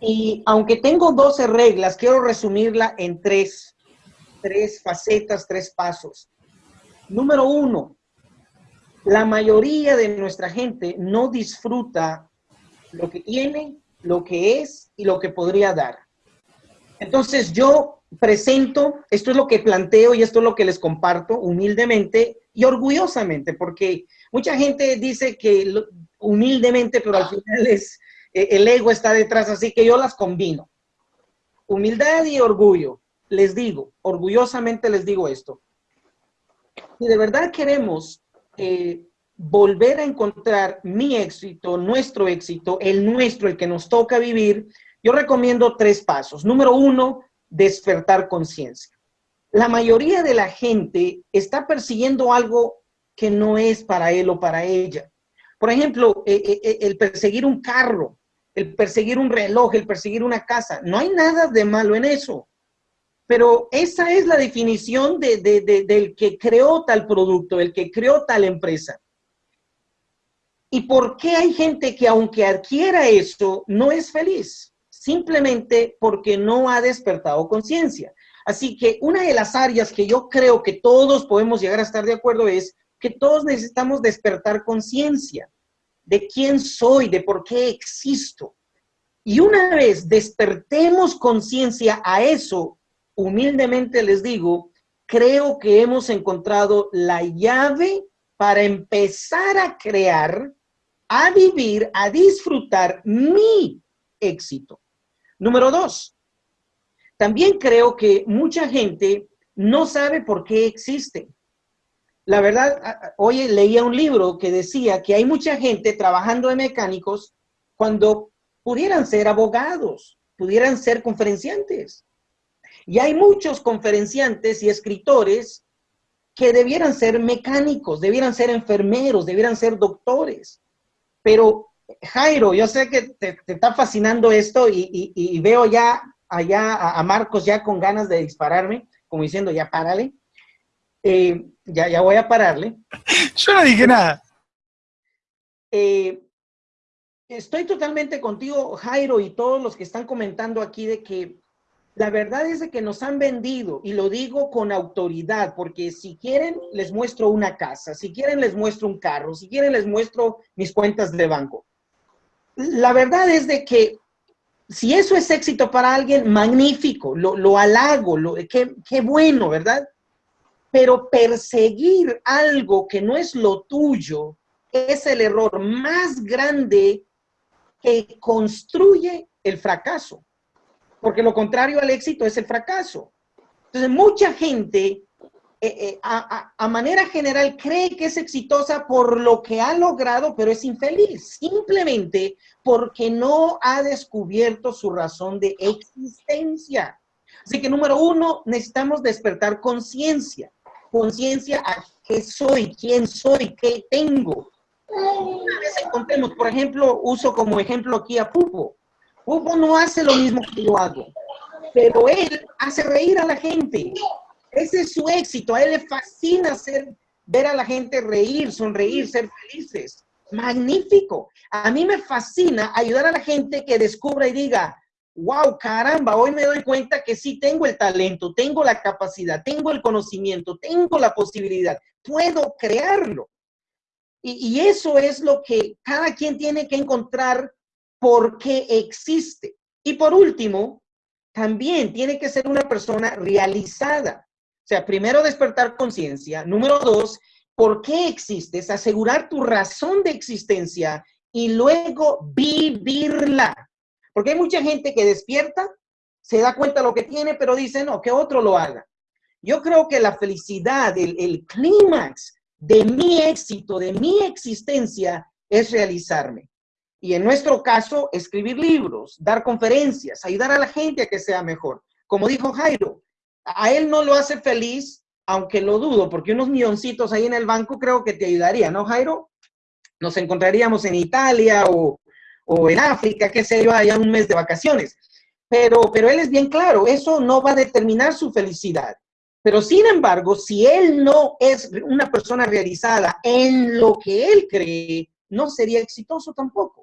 Y aunque tengo 12 reglas, quiero resumirla en tres, tres facetas, tres pasos. Número uno, la mayoría de nuestra gente no disfruta lo que tiene, lo que es y lo que podría dar. Entonces yo presento, esto es lo que planteo y esto es lo que les comparto humildemente y orgullosamente, porque mucha gente dice que humildemente, pero al final es, eh, el ego está detrás, así que yo las combino. Humildad y orgullo. Les digo, orgullosamente les digo esto. Si de verdad queremos eh, volver a encontrar mi éxito, nuestro éxito, el nuestro, el que nos toca vivir, yo recomiendo tres pasos. Número uno, despertar conciencia. La mayoría de la gente está persiguiendo algo que no es para él o para ella. Por ejemplo, eh, eh, el perseguir un carro, el perseguir un reloj, el perseguir una casa. No hay nada de malo en eso. Pero esa es la definición del que creó tal producto, el que creó tal empresa. ¿Y por qué hay gente que aunque adquiera eso, no es feliz? simplemente porque no ha despertado conciencia. Así que una de las áreas que yo creo que todos podemos llegar a estar de acuerdo es que todos necesitamos despertar conciencia de quién soy, de por qué existo. Y una vez despertemos conciencia a eso, humildemente les digo, creo que hemos encontrado la llave para empezar a crear, a vivir, a disfrutar mi éxito. Número dos, también creo que mucha gente no sabe por qué existe. La verdad, hoy leía un libro que decía que hay mucha gente trabajando de mecánicos cuando pudieran ser abogados, pudieran ser conferenciantes. Y hay muchos conferenciantes y escritores que debieran ser mecánicos, debieran ser enfermeros, debieran ser doctores. Pero Jairo, yo sé que te, está fascinando esto y, veo ya allá a, Marcos ya con ganas de dispararme, como diciendo, ya párale. Eh, ya, ya voy a pararle. <laughs> Yo no dije nada. eh, estoy totalmente contigo, Jairo, y todos los que están comentando aquí de que la verdad es de que nos han vendido, y lo digo con autoridad, porque si quieren les muestro una casa, si quieren les muestro un carro, si quieren les muestro mis cuentas de banco. La verdad es de que si eso es éxito para alguien, magnífico, lo, lo halago, lo, qué, qué bueno, ¿verdad? Pero perseguir algo que no es lo tuyo es el error más grande que construye el fracaso porque lo contrario al éxito es el fracaso. Entonces, mucha gente, eh, eh, a, manera general, cree que es exitosa por lo que ha logrado, pero es infeliz, simplemente porque no ha descubierto su razón de existencia. Así que, número uno, necesitamos despertar conciencia. Conciencia a qué soy, quién soy, qué tengo. Una vez encontremos, por ejemplo, uso como ejemplo aquí a Pupo. Hugo no hace lo mismo que yo hago, pero él hace reír a la gente. Ese es su éxito. A él le fascina hacer, ver a la gente reír, sonreír, ser felices. Magnífico. A mí me fascina ayudar a la gente que descubra y diga, wow, caramba, hoy me doy cuenta que sí tengo el talento, tengo la capacidad, tengo el conocimiento, tengo la posibilidad, puedo crearlo. Y, y eso es lo que cada quien tiene que encontrar por qué existe. Y por último, también tiene que ser una persona realizada. O sea, primero despertar conciencia. Número dos, ¿por qué existes? Asegurar tu razón de existencia y luego vivirla. Porque hay mucha gente que despierta, se da cuenta de lo que tiene, pero dice, no, que otro lo haga. Yo creo que la felicidad, el, el clímax de mi éxito, de mi existencia, es realizarme. Y en nuestro caso, escribir libros, dar conferencias, ayudar a la gente a que sea mejor. Como dijo Jairo, a él no lo hace feliz, aunque lo dudo, porque unos milloncitos ahí en el banco creo que te ayudaría, ¿no, Jairo? Nos encontraríamos en Italia o, en África, qué sé yo, allá un mes de vacaciones. Pero, pero él es bien claro, eso no va a determinar su felicidad. Pero sin embargo, si él no es una persona realizada en lo que él cree, no sería exitoso tampoco.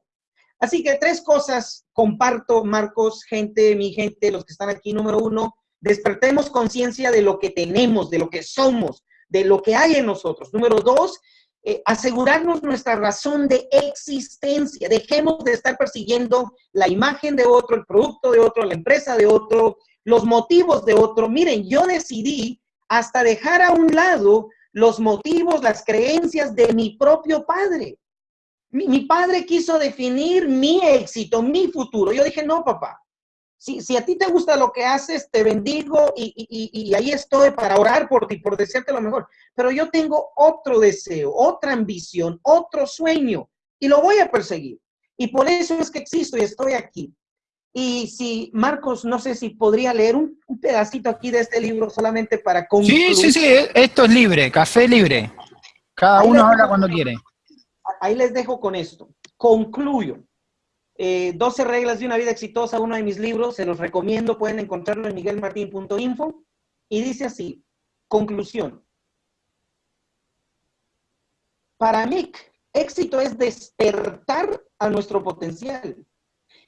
Así que tres cosas comparto, Marcos, gente, mi gente, los que están aquí, número uno, despertemos conciencia de lo que tenemos, de lo que somos, de lo que hay en nosotros. Número dos, eh, asegurarnos nuestra razón de existencia. Dejemos de estar persiguiendo la imagen de otro, el producto de otro, la empresa de otro, los motivos de otro. Miren, yo decidí hasta dejar a un lado los motivos, las creencias de mi propio padre. Mi, padre quiso definir mi éxito, mi futuro. Yo dije, no, papá. Si, si a ti te gusta lo que haces, te bendigo y, y, y ahí estoy para orar por ti, por desearte lo mejor. Pero yo tengo otro deseo, otra ambición, otro sueño y lo voy a perseguir. Y por eso es que existo y estoy aquí. Y si, Marcos, no sé si podría leer un, pedacito aquí de este libro solamente para concluir. Sí, sí, sí, esto es libre, café libre. Cada uno habla cuando quiere ahí les dejo con esto. Concluyo. 12 eh, reglas de una vida exitosa, uno de mis libros, se los recomiendo, pueden encontrarlo en miguelmartin.info. Y dice así, conclusión. Para mí, éxito es despertar a nuestro potencial.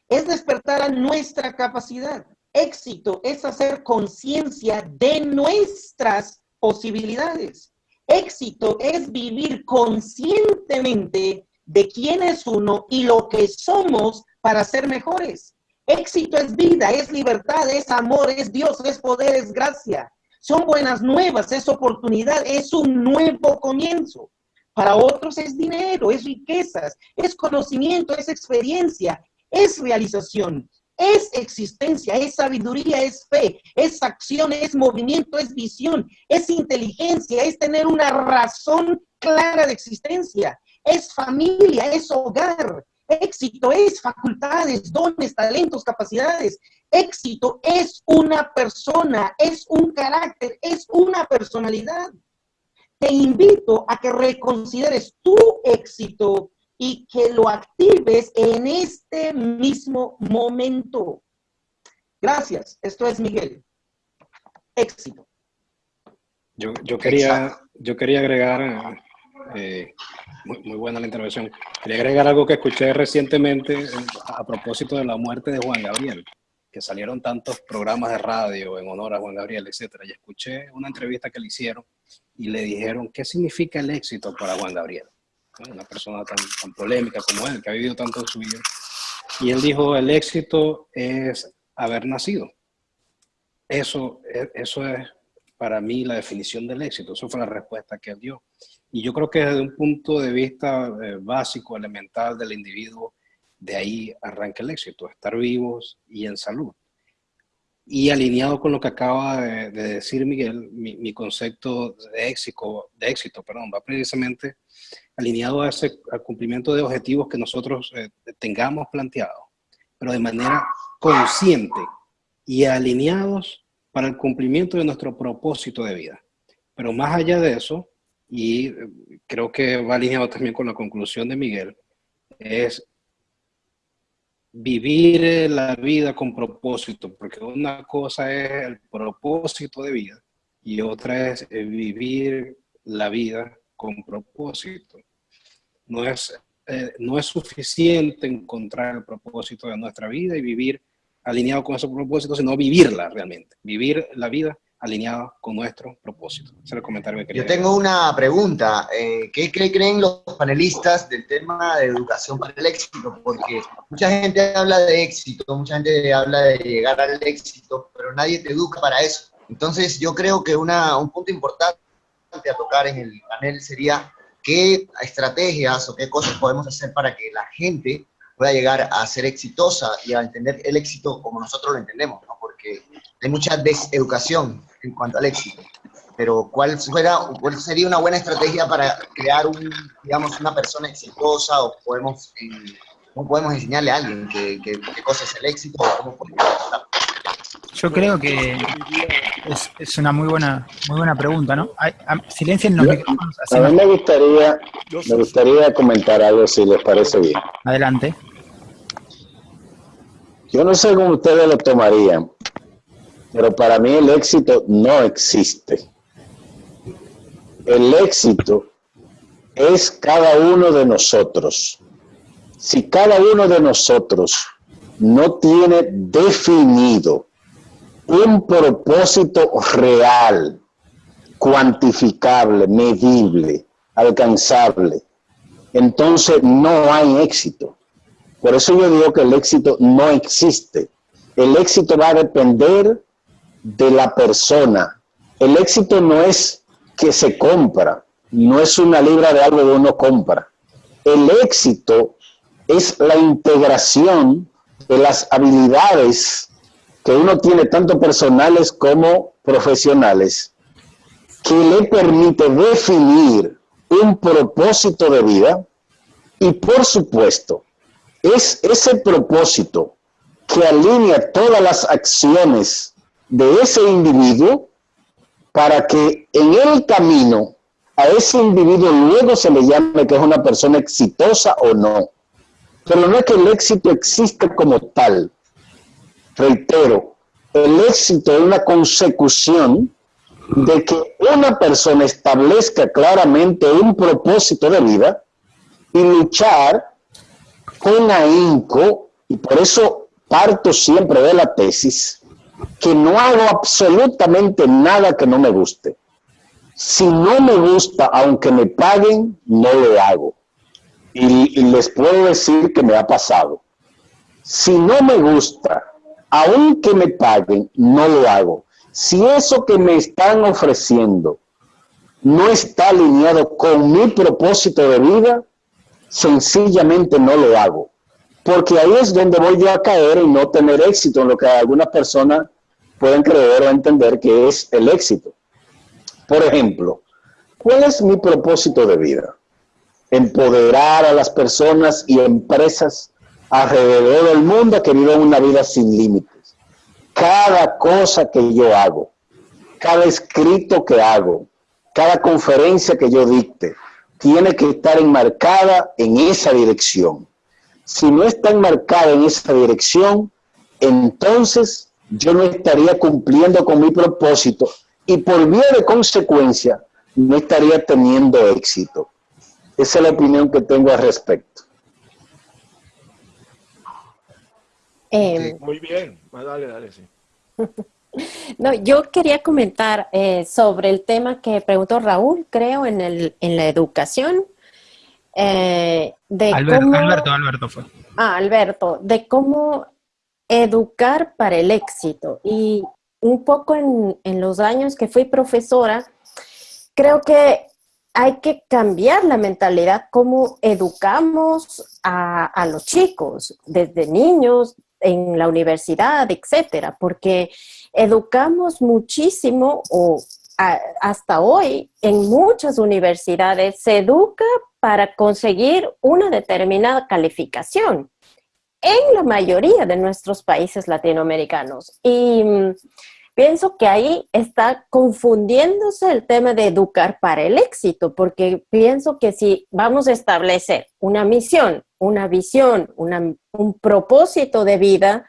Es despertar a nuestra capacidad. Éxito es hacer conciencia de nuestras posibilidades. Éxito es vivir conscientemente de quién es uno y lo que somos para ser mejores. Éxito es vida, es libertad, es amor, es Dios, es poder, es gracia. Son buenas nuevas, es oportunidad, es un nuevo comienzo. Para otros es dinero, es riquezas, es conocimiento, es experiencia, es realización. Es existencia, es sabiduría, es fe, es acción, es movimiento, es visión, es inteligencia, es tener una razón clara de existencia, es familia, es hogar. Éxito es facultades, dones, talentos, capacidades. Éxito es una persona, es un carácter, es una personalidad. Te invito a que reconsideres tu éxito y que lo actives en este mismo momento. Gracias. Esto es Miguel. Éxito. Yo, quería, yo quería agregar Eh, muy, buena la intervención. Quería agregar algo que escuché recientemente eh, a propósito de la muerte de Juan Gabriel, que salieron tantos programas de radio en honor a Juan Gabriel, etcétera. Y escuché una entrevista que le hicieron y le dijeron, ¿qué significa el éxito para Juan Gabriel? Una persona tan, tan polémica como él, que ha vivido tanto en su vida. Y él dijo, el éxito es haber nacido. Eso, e, eso es para mí la definición del éxito. Eso fue la respuesta que él dio. Y yo creo que desde un punto de vista eh, básico, elemental del individuo, de ahí arranca el éxito, estar vivos y en salud. Y alineado con lo que acaba de, decir Miguel, mi, concepto de éxito, de éxito perdón, va precisamente alineado a ese, al cumplimiento de objetivos que nosotros eh, tengamos planteados, pero de manera consciente y alineados para el cumplimiento de nuestro propósito de vida. Pero más allá de eso, y eh, creo que va alineado también con la conclusión de Miguel, es vivir la vida con propósito, porque una cosa es el propósito de vida y otra es eh, vivir la vida con propósito. No es, eh, no es suficiente encontrar el propósito de nuestra vida y vivir alineado con ese propósito, sino vivirla realmente, vivir la vida alineada con nuestro propósito. Ese es el comentario que quería. Yo tengo una pregunta. Eh, ¿Qué creen los panelistas del tema de educación para el éxito? Porque mucha gente habla de éxito, mucha gente habla de llegar al éxito, pero nadie te educa para eso. Entonces yo creo que una, un punto importante a tocar en el panel sería qué estrategias o qué cosas podemos hacer para que la gente pueda llegar a ser exitosa y a entender el éxito como nosotros lo entendemos, ¿no? porque hay mucha deseducación en cuanto al éxito. Pero ¿cuál, fuera, ¿cuál sería una buena estrategia para crear un, digamos, una persona exitosa o podemos, cómo podemos enseñarle a alguien qué, qué, cosa es el éxito o cómo podemos yo creo que es, es, una muy buena muy buena pregunta, ¿no? Silencien los micrófonos. A mí me gustaría, me gustaría comentar algo, si les parece bien. Adelante. Yo no sé cómo ustedes lo tomarían, pero para mí el éxito no existe. El éxito es cada uno de nosotros. Si cada uno de nosotros no tiene definido un propósito real, cuantificable, medible, alcanzable, entonces no hay éxito. Por eso yo digo que el éxito no existe. El éxito va a depender de la persona. El éxito no es que se compra, no es una libra de algo que uno compra. El éxito es la integración de las habilidades que uno tiene tanto personales como profesionales, que le permite definir un propósito de vida y por supuesto, es ese propósito que alinea todas las acciones de ese individuo para que en el camino a ese individuo luego se le llame que es una persona exitosa o no. Pero no es que el éxito exista como tal, reitero, el éxito es una consecución de que una persona establezca claramente un propósito de vida y luchar con ahínco, y por eso parto siempre de la tesis, que no hago absolutamente nada que no me guste. Si no me gusta, aunque me paguen, no lo hago. Y, y les puedo decir que me ha pasado. Si no me gusta aunque me paguen, no lo hago. Si eso que me están ofreciendo no está alineado con mi propósito de vida, sencillamente no lo hago. Porque ahí es donde voy a caer y no tener éxito en lo que algunas personas pueden creer o entender que es el éxito. Por ejemplo, ¿cuál es mi propósito de vida? Empoderar a las personas y empresas alrededor del mundo que viven una vida sin límites. Cada cosa que yo hago, cada escrito que hago, cada conferencia que yo dicte, tiene que estar enmarcada en esa dirección. Si no está enmarcada en esa dirección, entonces yo no estaría cumpliendo con mi propósito y por vía de consecuencia no estaría teniendo éxito. Esa es la opinión que tengo al respecto. Em, muy bien, ah, dale, dale, sí. <laughs> No, yo quería comentar eh, sobre el tema que preguntó Raúl, creo, en, el, en la educación. Eh, de Alberto, Alberto, Alberto fue. Ah, Alberto, de cómo educar para el éxito. Y un poco en, en los años que fui profesora, creo que hay que cambiar la mentalidad, cómo educamos a, a, los chicos, desde niños, en la universidad, etcétera, porque educamos muchísimo o hasta hoy en muchas universidades se educa para conseguir una determinada calificación en la mayoría de nuestros países latinoamericanos. Y mm, pienso que ahí está confundiéndose el tema de educar para el éxito, porque pienso que si vamos a establecer una misión, una visión, un propósito de vida,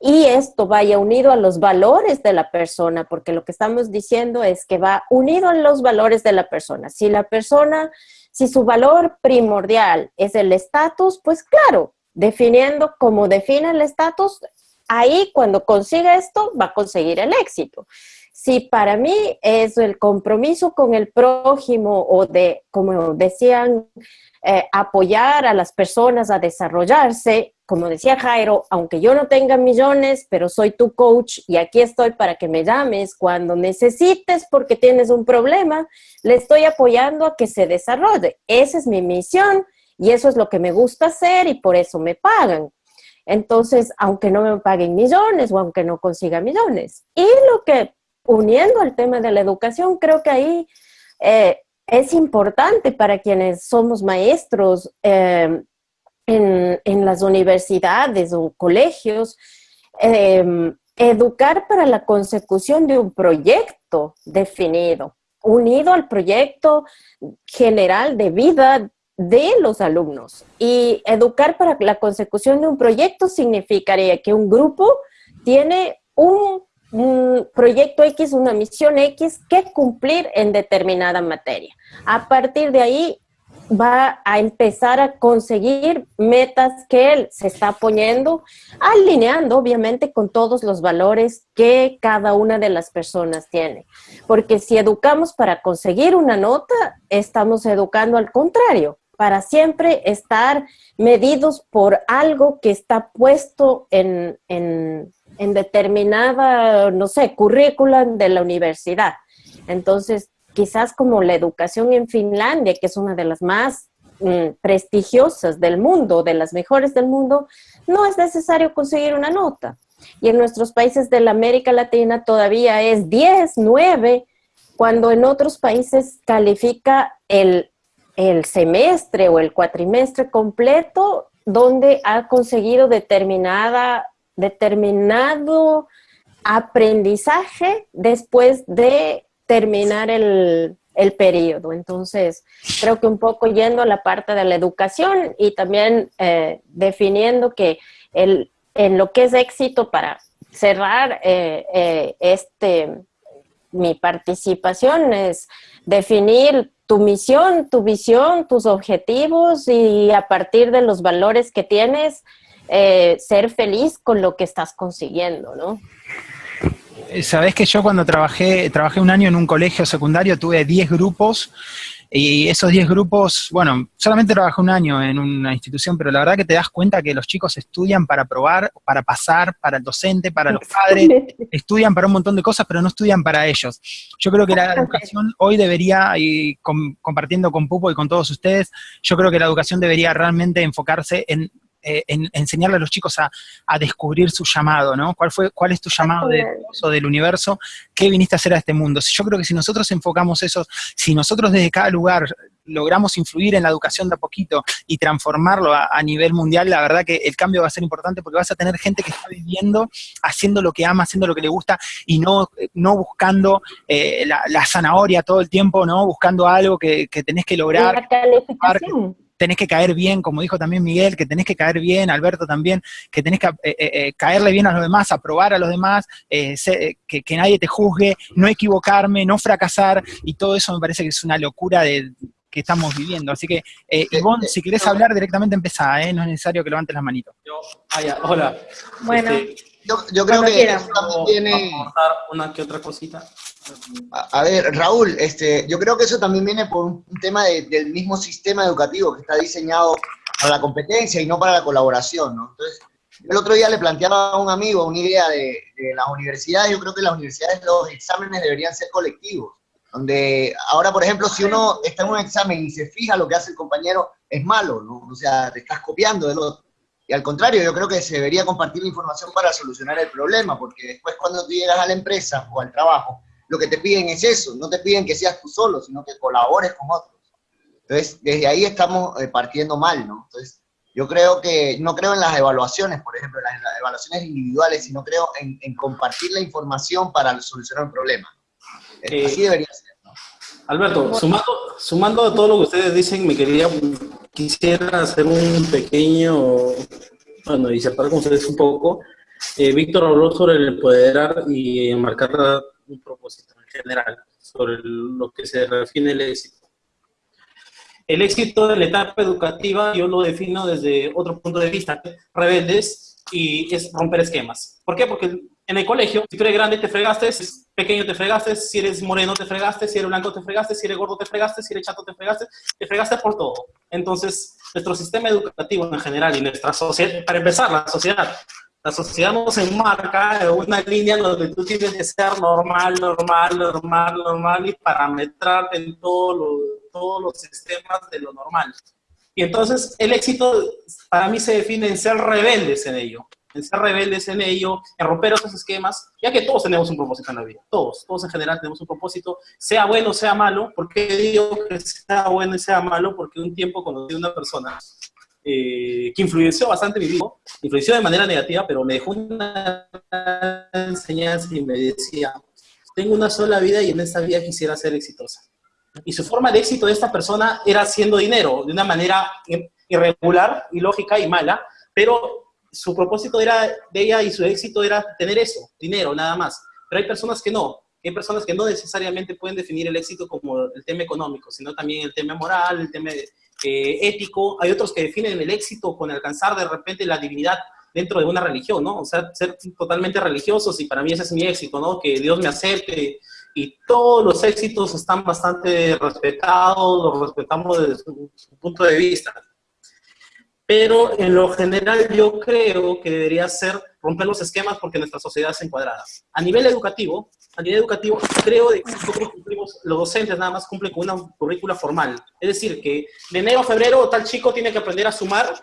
y esto vaya unido a los valores de la persona, porque lo que estamos diciendo es que va unido a los valores de la persona. Si la persona, si su valor primordial es el estatus, pues claro, definiendo como define el estatus, ahí cuando consiga esto va a conseguir el éxito. Si para mí es el compromiso con el prójimo o de, como decían, eh, apoyar a las personas a desarrollarse, como decía Jairo, aunque yo no tenga millones, pero soy tu coach y aquí estoy para que me llames cuando necesites porque tienes un problema, le estoy apoyando a que se desarrolle. Esa es mi misión y eso es lo que me gusta hacer y por eso me pagan. Entonces, aunque no me paguen millones o aunque no consiga millones. Y lo que, uniendo al tema de la educación, creo que ahí eh, es importante para quienes somos maestros eh, en, las universidades o colegios, eh, educar para la consecución de un proyecto definido, unido al proyecto general de vida de los alumnos. Y educar para la consecución de un proyecto significaría que un grupo tiene un, proyecto X, una misión X que cumplir en determinada materia. A partir de ahí va a empezar a conseguir metas que él se está poniendo, alineando obviamente con todos los valores que cada una de las personas tiene. Porque si educamos para conseguir una nota, estamos educando al contrario para siempre estar medidos por algo que está puesto en, en, determinada, no sé, currícula de la universidad. Entonces, quizás como la educación en Finlandia, que es una de las más mm, prestigiosas del mundo, de las mejores del mundo, no es necesario conseguir una nota. Y en nuestros países de la América Latina todavía es 10, 9, cuando en otros países califica el el semestre o el cuatrimestre completo donde ha conseguido determinada, determinado aprendizaje después de terminar el, periodo. Entonces, creo que un poco yendo a la parte de la educación y también eh, definiendo que el, en lo que es éxito para cerrar eh, eh, este, mi participación es definir tu misión, tu visión, tus objetivos y a partir de los valores que tienes, eh, ser feliz con lo que estás consiguiendo, ¿no? Sabes que yo cuando trabajé, trabajé un año en un colegio secundario, tuve 10 grupos y esos 10 grupos, bueno, solamente trabajé un año en una institución, pero la verdad que te das cuenta que los chicos estudian para probar, para pasar, para el docente, para los padres, estudian para un montón de cosas, pero no estudian para ellos. Yo creo que la educación hoy debería, y compartiendo con Pupo y con todos ustedes, yo creo que la educación debería realmente enfocarse en eh, en, enseñarle a los chicos a, descubrir su llamado, ¿no? ¿Cuál, fue, cuál es tu llamado de del universo? ¿Qué viniste a hacer a este mundo? Yo creo que si nosotros enfocamos eso, si nosotros desde cada lugar logramos influir en la educación de a poquito y transformarlo a, nivel mundial, la verdad que el cambio va a ser importante porque vas a tener gente que está viviendo, haciendo lo que ama, haciendo lo que le gusta y no, no buscando eh, la, zanahoria todo el tiempo, ¿no? Buscando algo que, que tenés que lograr tenés que caer bien, como dijo también Miguel, que tenés que caer bien, Alberto también, que tenés que eh, eh, eh, caerle bien a los demás, aprobar a los demás, que, nadie te juzgue, no equivocarme, no fracasar, y todo eso me parece que es una locura de, que estamos viviendo. Así que, eh, Ivonne, si querés hablar directamente empezá, ¿eh? no es necesario que levantes las manitos. Yo, ah, hola. Bueno, Este, Yo, yo creo que quieras. eso también viene... aportar una que otra cosita. A, a ver, Raúl, este, yo creo que eso también viene por un, tema de- del mismo sistema educativo que está diseñado para la competencia y no para la colaboración, ¿no? Entonces, yo el otro día le planteaba a un amigo una idea de, de las universidades, yo creo que en las universidades los exámenes deberían ser colectivos, donde ahora, por ejemplo, si uno está en un examen y se fija lo que hace el compañero, es malo, ¿no? O sea, te estás copiando del otro. Y al contrario, yo creo que se debería compartir la información para solucionar el problema, porque después cuando tú llegas a la empresa o al trabajo, lo que te piden es eso, no te piden que seas tú solo, sino que colabores con otros. Entonces, desde ahí estamos eh, partiendo mal, ¿no? Entonces, yo creo que, no creo en las evaluaciones, por ejemplo, en las, evaluaciones individuales, sino creo en, en compartir la información para solucionar un problema. Eh, Eh, Así debería ser. Alberto, sumando, sumando a todo lo que ustedes dicen, me quería, quisiera hacer un pequeño, bueno, disertar con ustedes un poco. Eh, Víctor habló sobre el empoderar y marcar un propósito en general, sobre lo que se refiere al éxito. El éxito de la etapa educativa yo lo defino desde otro punto de vista, rebeldes, y es romper esquemas. ¿Por qué? Porque en el colegio, si tú eres grande te fregaste, si eres pequeño te fregaste, si eres moreno te fregaste, si eres blanco te fregaste, si eres gordo te fregaste, si eres chato te fregaste, te fregaste por todo. Entonces, nuestro sistema educativo en general y nuestra sociedad, para empezar, la sociedad, la sociedad nos enmarca en una línea donde tú tienes que ser normal, normal, normal, normal y parametrarte en todo lo- todos los sistemas de lo normal. Y entonces el éxito para mí se define en ser rebeldes en ello, en ser rebeldes en ello, en romper esos esquemas, ya que todos tenemos un propósito en la vida, todos, todos en general tenemos un propósito, sea bueno, sea malo, ¿por qué digo que sea bueno y sea malo? Porque un tiempo conocí a una persona eh, que influenció bastante mi vida, influenció de manera negativa, pero me dejó una enseñanza y me decía, tengo una sola vida y en esta vida quisiera ser exitosa. Y su forma de éxito de esta persona era haciendo dinero de una manera ir- irregular, ilógica y mala, pero su propósito era de ella y su éxito era tener eso, dinero, nada más. Pero hay personas que no, hay personas que no necesariamente pueden definir el éxito como el tema económico, sino también el tema moral, el tema eh, ético. Hay otros que definen el éxito con alcanzar de repente la divinidad dentro de una religión, ¿no? O sea, ser totalmente religiosos y para mí ese es mi éxito, ¿no? Que Dios me acepte y todos los éxitos están bastante respetados, los respetamos desde su, su punto de vista. Pero en lo general yo creo que debería ser romper los esquemas porque nuestra sociedad es encuadrada. A nivel educativo, a nivel educativo, creo que nosotros cumplimos, los docentes nada más cumplen con una currícula formal. Es decir, que de enero a febrero tal chico tiene que aprender a sumar,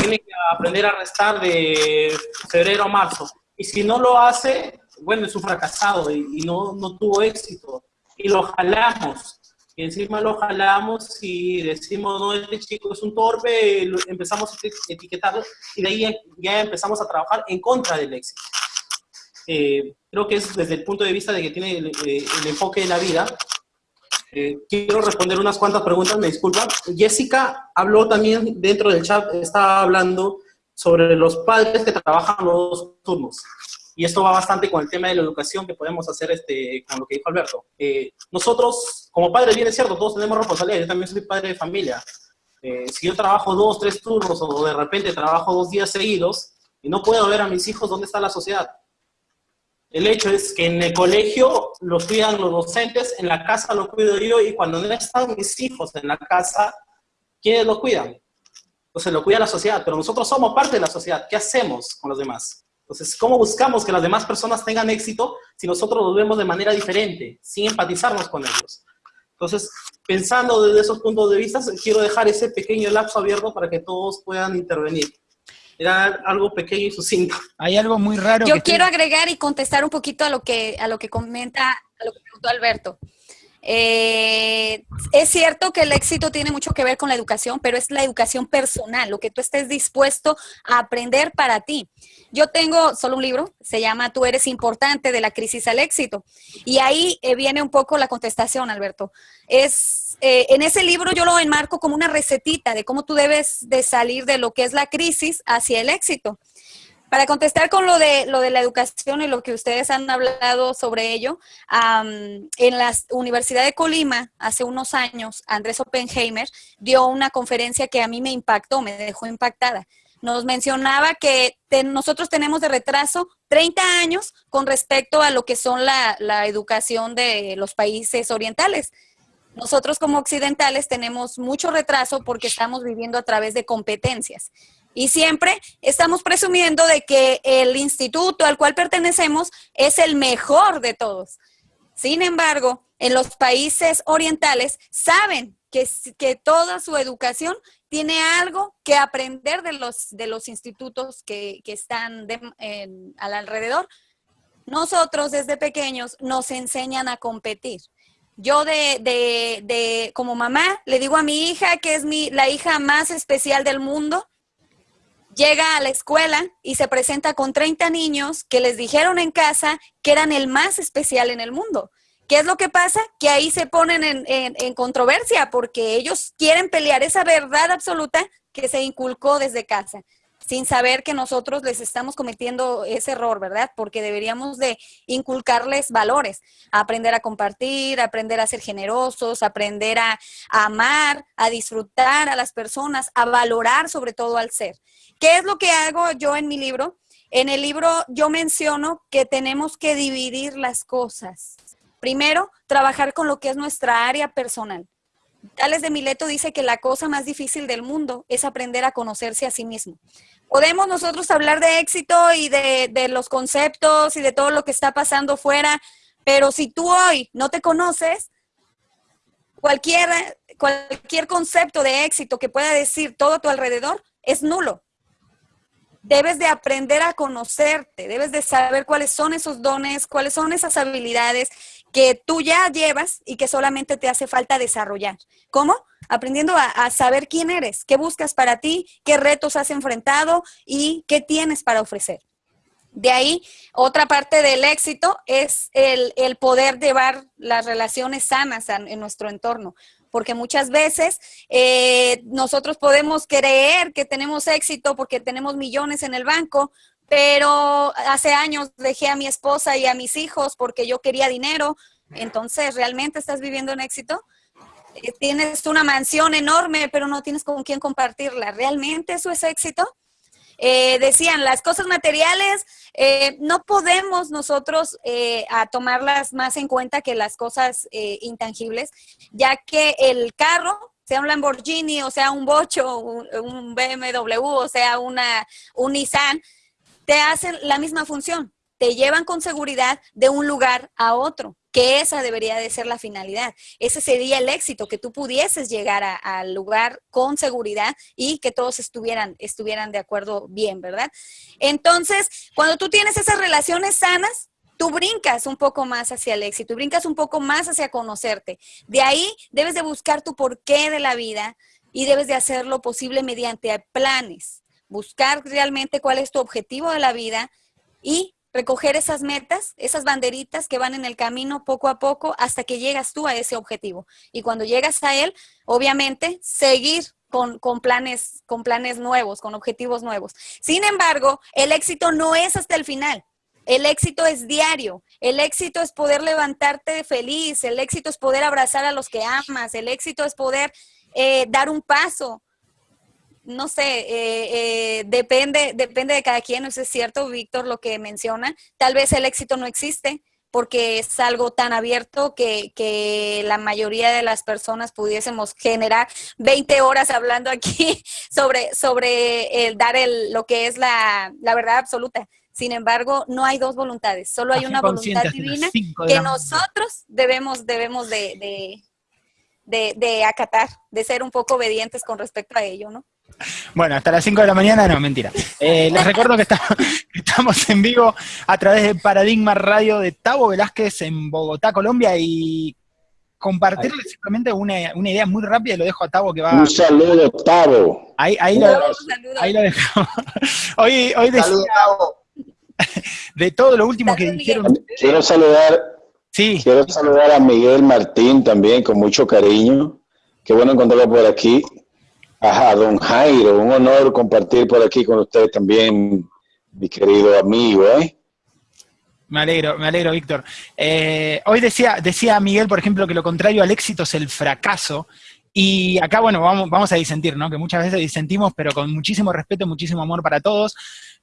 tiene que aprender a restar de febrero a marzo. Y si no lo hace, bueno, es un fracasado y, y no, no tuvo éxito. Y lo jalamos. Y encima lo jalamos y decimos, no, este chico es un torpe, empezamos a eti- etiquetarlo y de ahí ya, empezamos a trabajar en contra del éxito. Eh, creo que es desde el punto de vista de que tiene el, eh, enfoque de la vida. Eh, quiero responder unas cuantas preguntas, me disculpa. Jessica habló también dentro del chat, estaba hablando sobre los padres que trabajan los turnos. Y esto va bastante con el tema de la educación que podemos hacer este, con lo que dijo Alberto. Eh, nosotros, como padres, bien es cierto, todos tenemos responsabilidad. Yo también soy padre de familia. Eh, si yo trabajo dos, tres turnos o de repente trabajo dos días seguidos y no puedo ver a mis hijos, ¿dónde está la sociedad? El hecho es que en el colegio los cuidan los docentes, en la casa lo cuido yo y cuando no están mis hijos en la casa, ¿quiénes lo cuidan? Entonces lo cuida la sociedad, pero nosotros somos parte de la sociedad. ¿Qué hacemos con los demás? Entonces, ¿cómo buscamos que las demás personas tengan éxito si nosotros los vemos de manera diferente, sin empatizarnos con ellos? Entonces, pensando desde esos puntos de vista, quiero dejar ese pequeño lapso abierto para que todos puedan intervenir. Era algo pequeño y sucinto. Hay algo muy raro Yo que quiero agregar y contestar un poquito a lo que, a lo que comenta, a lo que preguntó Alberto. Eh, es cierto que el éxito tiene mucho que ver con la educación, pero es la educación personal, lo que tú estés dispuesto a aprender para ti. Yo tengo solo un libro, se llama Tú eres importante, de la crisis al éxito. Y ahí eh, viene un poco la contestación, Alberto. Es, eh, en ese libro yo lo enmarco como una recetita de cómo tú debes de salir de lo que es la crisis hacia el éxito para contestar con lo de, lo de la educación y lo que ustedes han hablado sobre ello, en la Universidad de Colima, hace unos años, Andrés Oppenheimer dio una conferencia que a mí me impactó, me dejó impactada. Nos mencionaba que nosotros tenemos de retraso 30 años con respecto a lo que son la, la educación de los países orientales. Nosotros como occidentales tenemos mucho retraso porque estamos viviendo a través de competencias. Y siempre estamos presumiendo de que el instituto al cual pertenecemos es el mejor de todos. Sin embargo, en los países orientales saben que, que toda su educación tiene algo que aprender de los, de los institutos que, están al alrededor. Nosotros desde pequeños nos enseñan a competir. Yo de, de, de, como mamá le digo a mi hija que es mi, la hija más especial del mundo llega a la escuela y se presenta con 30 niños que les dijeron en casa que eran el más especial en el mundo. ¿Qué es lo que pasa? Que ahí se ponen en, controversia porque ellos quieren pelear esa verdad absoluta que se inculcó desde casa sin saber que nosotros les estamos cometiendo ese error, ¿verdad? Porque deberíamos de inculcarles valores, aprender a compartir, aprender a ser generosos, aprender a, amar, a disfrutar a las personas, a valorar sobre todo al ser. ¿Qué es lo que hago yo en mi libro? En el libro yo menciono que tenemos que dividir las cosas. Primero, trabajar con lo que es nuestra área personal. Tales de Mileto dice que la cosa más difícil del mundo es aprender a conocerse a sí mismo podemos nosotros hablar de éxito y de, los conceptos y de todo lo que está pasando fuera, pero si tú hoy no te conoces, cualquier, cualquier concepto de éxito que pueda decir todo a tu alrededor es nulo. Debes de aprender a conocerte, debes de saber cuáles son esos dones, cuáles son esas habilidades que tú ya llevas y que solamente te hace falta desarrollar. ¿Cómo? Aprendiendo a, saber quién eres, qué buscas para ti, qué retos has enfrentado y qué tienes para ofrecer. De ahí, otra parte del éxito es el, poder llevar las relaciones sanas en, nuestro entorno porque muchas veces eh, nosotros podemos creer que tenemos éxito porque tenemos millones en el banco, pero hace años dejé a mi esposa y a mis hijos porque yo quería dinero. Entonces, ¿realmente estás viviendo en éxito? Eh, tienes una mansión enorme, pero no tienes con quién compartirla. ¿Realmente eso es éxito? Eh, decían, las cosas materiales eh, no podemos nosotros a tomarlas más en cuenta que las cosas intangibles, ya que el carro, sea un Lamborghini, o sea un Bocho, un, un BMW, o sea una, un Nissan, te hacen la misma función, te llevan con seguridad de un lugar a otro, que esa debería de ser la finalidad. Ese sería el éxito, que tú pudieses llegar al lugar con seguridad y que todos estuvieran, estuvieran de acuerdo bien, ¿verdad? Entonces, cuando tú tienes esas relaciones sanas, tú brincas un poco más hacia el éxito, brincas un poco más hacia conocerte. De ahí debes de buscar tu porqué de la vida y debes de hacerlo posible mediante planes buscar realmente cuál es tu objetivo de la vida y recoger esas metas, esas banderitas que van en el camino poco a poco hasta que llegas tú a ese objetivo. Y cuando llegas a él, obviamente, seguir con, planes, con planes nuevos, con objetivos nuevos. Sin embargo, el éxito no es hasta el final. El éxito es diario, el éxito es poder levantarte feliz, el éxito es poder abrazar a los que amas, el éxito es poder eh, dar un paso, no sé, eh, eh, depende, depende de cada quien, eso es cierto, Víctor, lo que menciona. Tal vez el éxito no existe porque es algo tan abierto que, que la mayoría de las personas pudiésemos generar 20 horas hablando aquí <laughs> sobre, sobre el dar el, lo que es la, verdad absoluta. Sin embargo, no hay dos voluntades, solo hay una voluntad divina que nosotros debemos, debemos de, de, de acatar, de ser un poco obedientes con respecto a ello, ¿no? Bueno, hasta las 5 de la mañana, no, mentira. Eh, <laughs> les recuerdo <laughs> que, estamos en vivo a través de Paradigma Radio de Tavo Velázquez en Bogotá, Colombia, y compartirles simplemente una, idea muy rápida, lo dejo a Tavo que va... Un saludo, Tavo. Ahí, ahí, lo, ahí lo dejamos. <laughs> Hoy, hoy decía, de todo lo último que dijeron... Quiero saludar, sí. quiero saludar a Miguel Martín también con mucho cariño. Qué bueno encontrarlo por aquí. Ajá, don Jairo, un honor compartir por aquí con usted también mi querido amigo, ¿eh? Me alegro, me alegro, Víctor. Eh, hoy decía, decía Miguel, por ejemplo, que lo contrario al éxito es el fracaso. Y acá, bueno, vamos, vamos a disentir, ¿no? Que muchas veces disentimos, pero con muchísimo respeto, muchísimo amor para todos.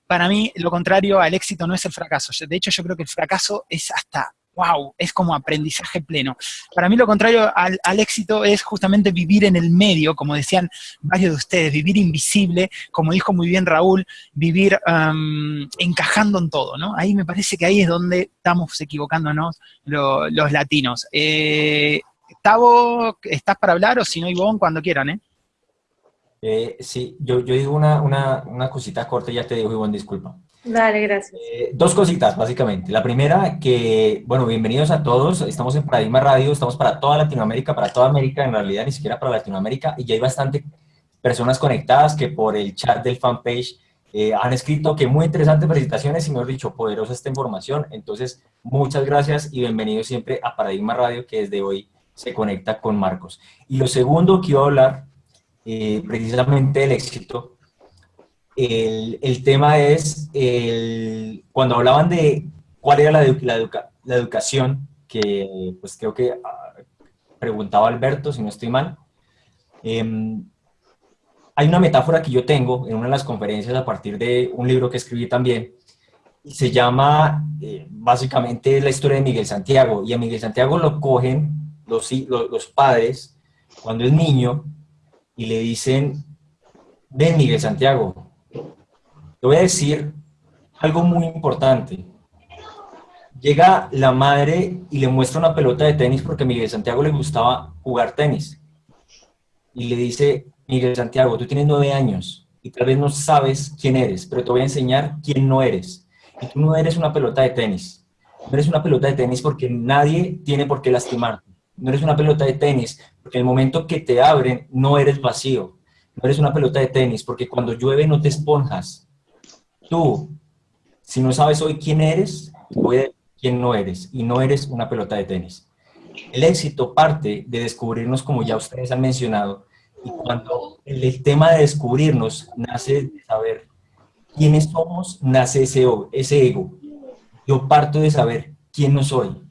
Para mí, lo contrario al éxito no es el fracaso. De hecho, yo creo que el fracaso es hasta wow, es como aprendizaje pleno. Para mí lo contrario al, éxito es justamente vivir en el medio, como decían varios de ustedes, vivir invisible, como dijo muy bien Raúl, vivir encajando en todo, ¿no? Ahí me parece que ahí es donde estamos equivocándonos los latinos. Eh, Tavo, ¿estás para hablar o si no, Ivonne, cuando quieran, eh? eh sí, yo, digo una cosita corta y ya te digo, Ivonne, disculpa. Dale, gracias. Eh, dos cositas, básicamente. La primera, que, bueno, bienvenidos a todos. Estamos en Paradigma Radio, estamos para toda Latinoamérica, para toda América, en realidad ni siquiera para Latinoamérica, y ya hay bastante personas conectadas que por el chat del fanpage eh, han escrito que muy interesantes presentaciones y, mejor dicho, poderosa esta información. Entonces, muchas gracias y bienvenidos siempre a Paradigma Radio, que desde hoy se conecta con Marcos. Y lo segundo que iba a hablar, eh, precisamente del éxito, el, tema es, el, cuando hablaban de cuál era la, educación, que pues creo que ah, preguntaba Alberto, si no estoy mal, em, hay una metáfora que yo tengo en una de las conferencias a partir de un libro que escribí también, se llama eh, básicamente la historia de Miguel Santiago, y a Miguel Santiago lo cogen los, los padres cuando es niño y le dicen, ven Miguel Santiago, te voy a decir algo muy importante. Llega la madre y le muestra una pelota de tenis porque a Miguel Santiago le gustaba jugar tenis. Y le dice, Miguel Santiago, tú tienes nueve años y tal vez no sabes quién eres, pero te voy a enseñar quién no eres. Y tú no eres una pelota de tenis. No eres una pelota de tenis porque nadie tiene por qué lastimarte. No eres una pelota de tenis porque el momento que te abren no eres vacío. No eres una pelota de tenis porque cuando llueve no te esponjas tú, si no sabes hoy quién eres, voy a quién no eres, y no eres una pelota de tenis. El éxito parte de descubrirnos, como ya ustedes han mencionado, y cuando el, tema de descubrirnos nace de saber quiénes somos, nace ese, ese ego. Yo parto de saber quién no soy,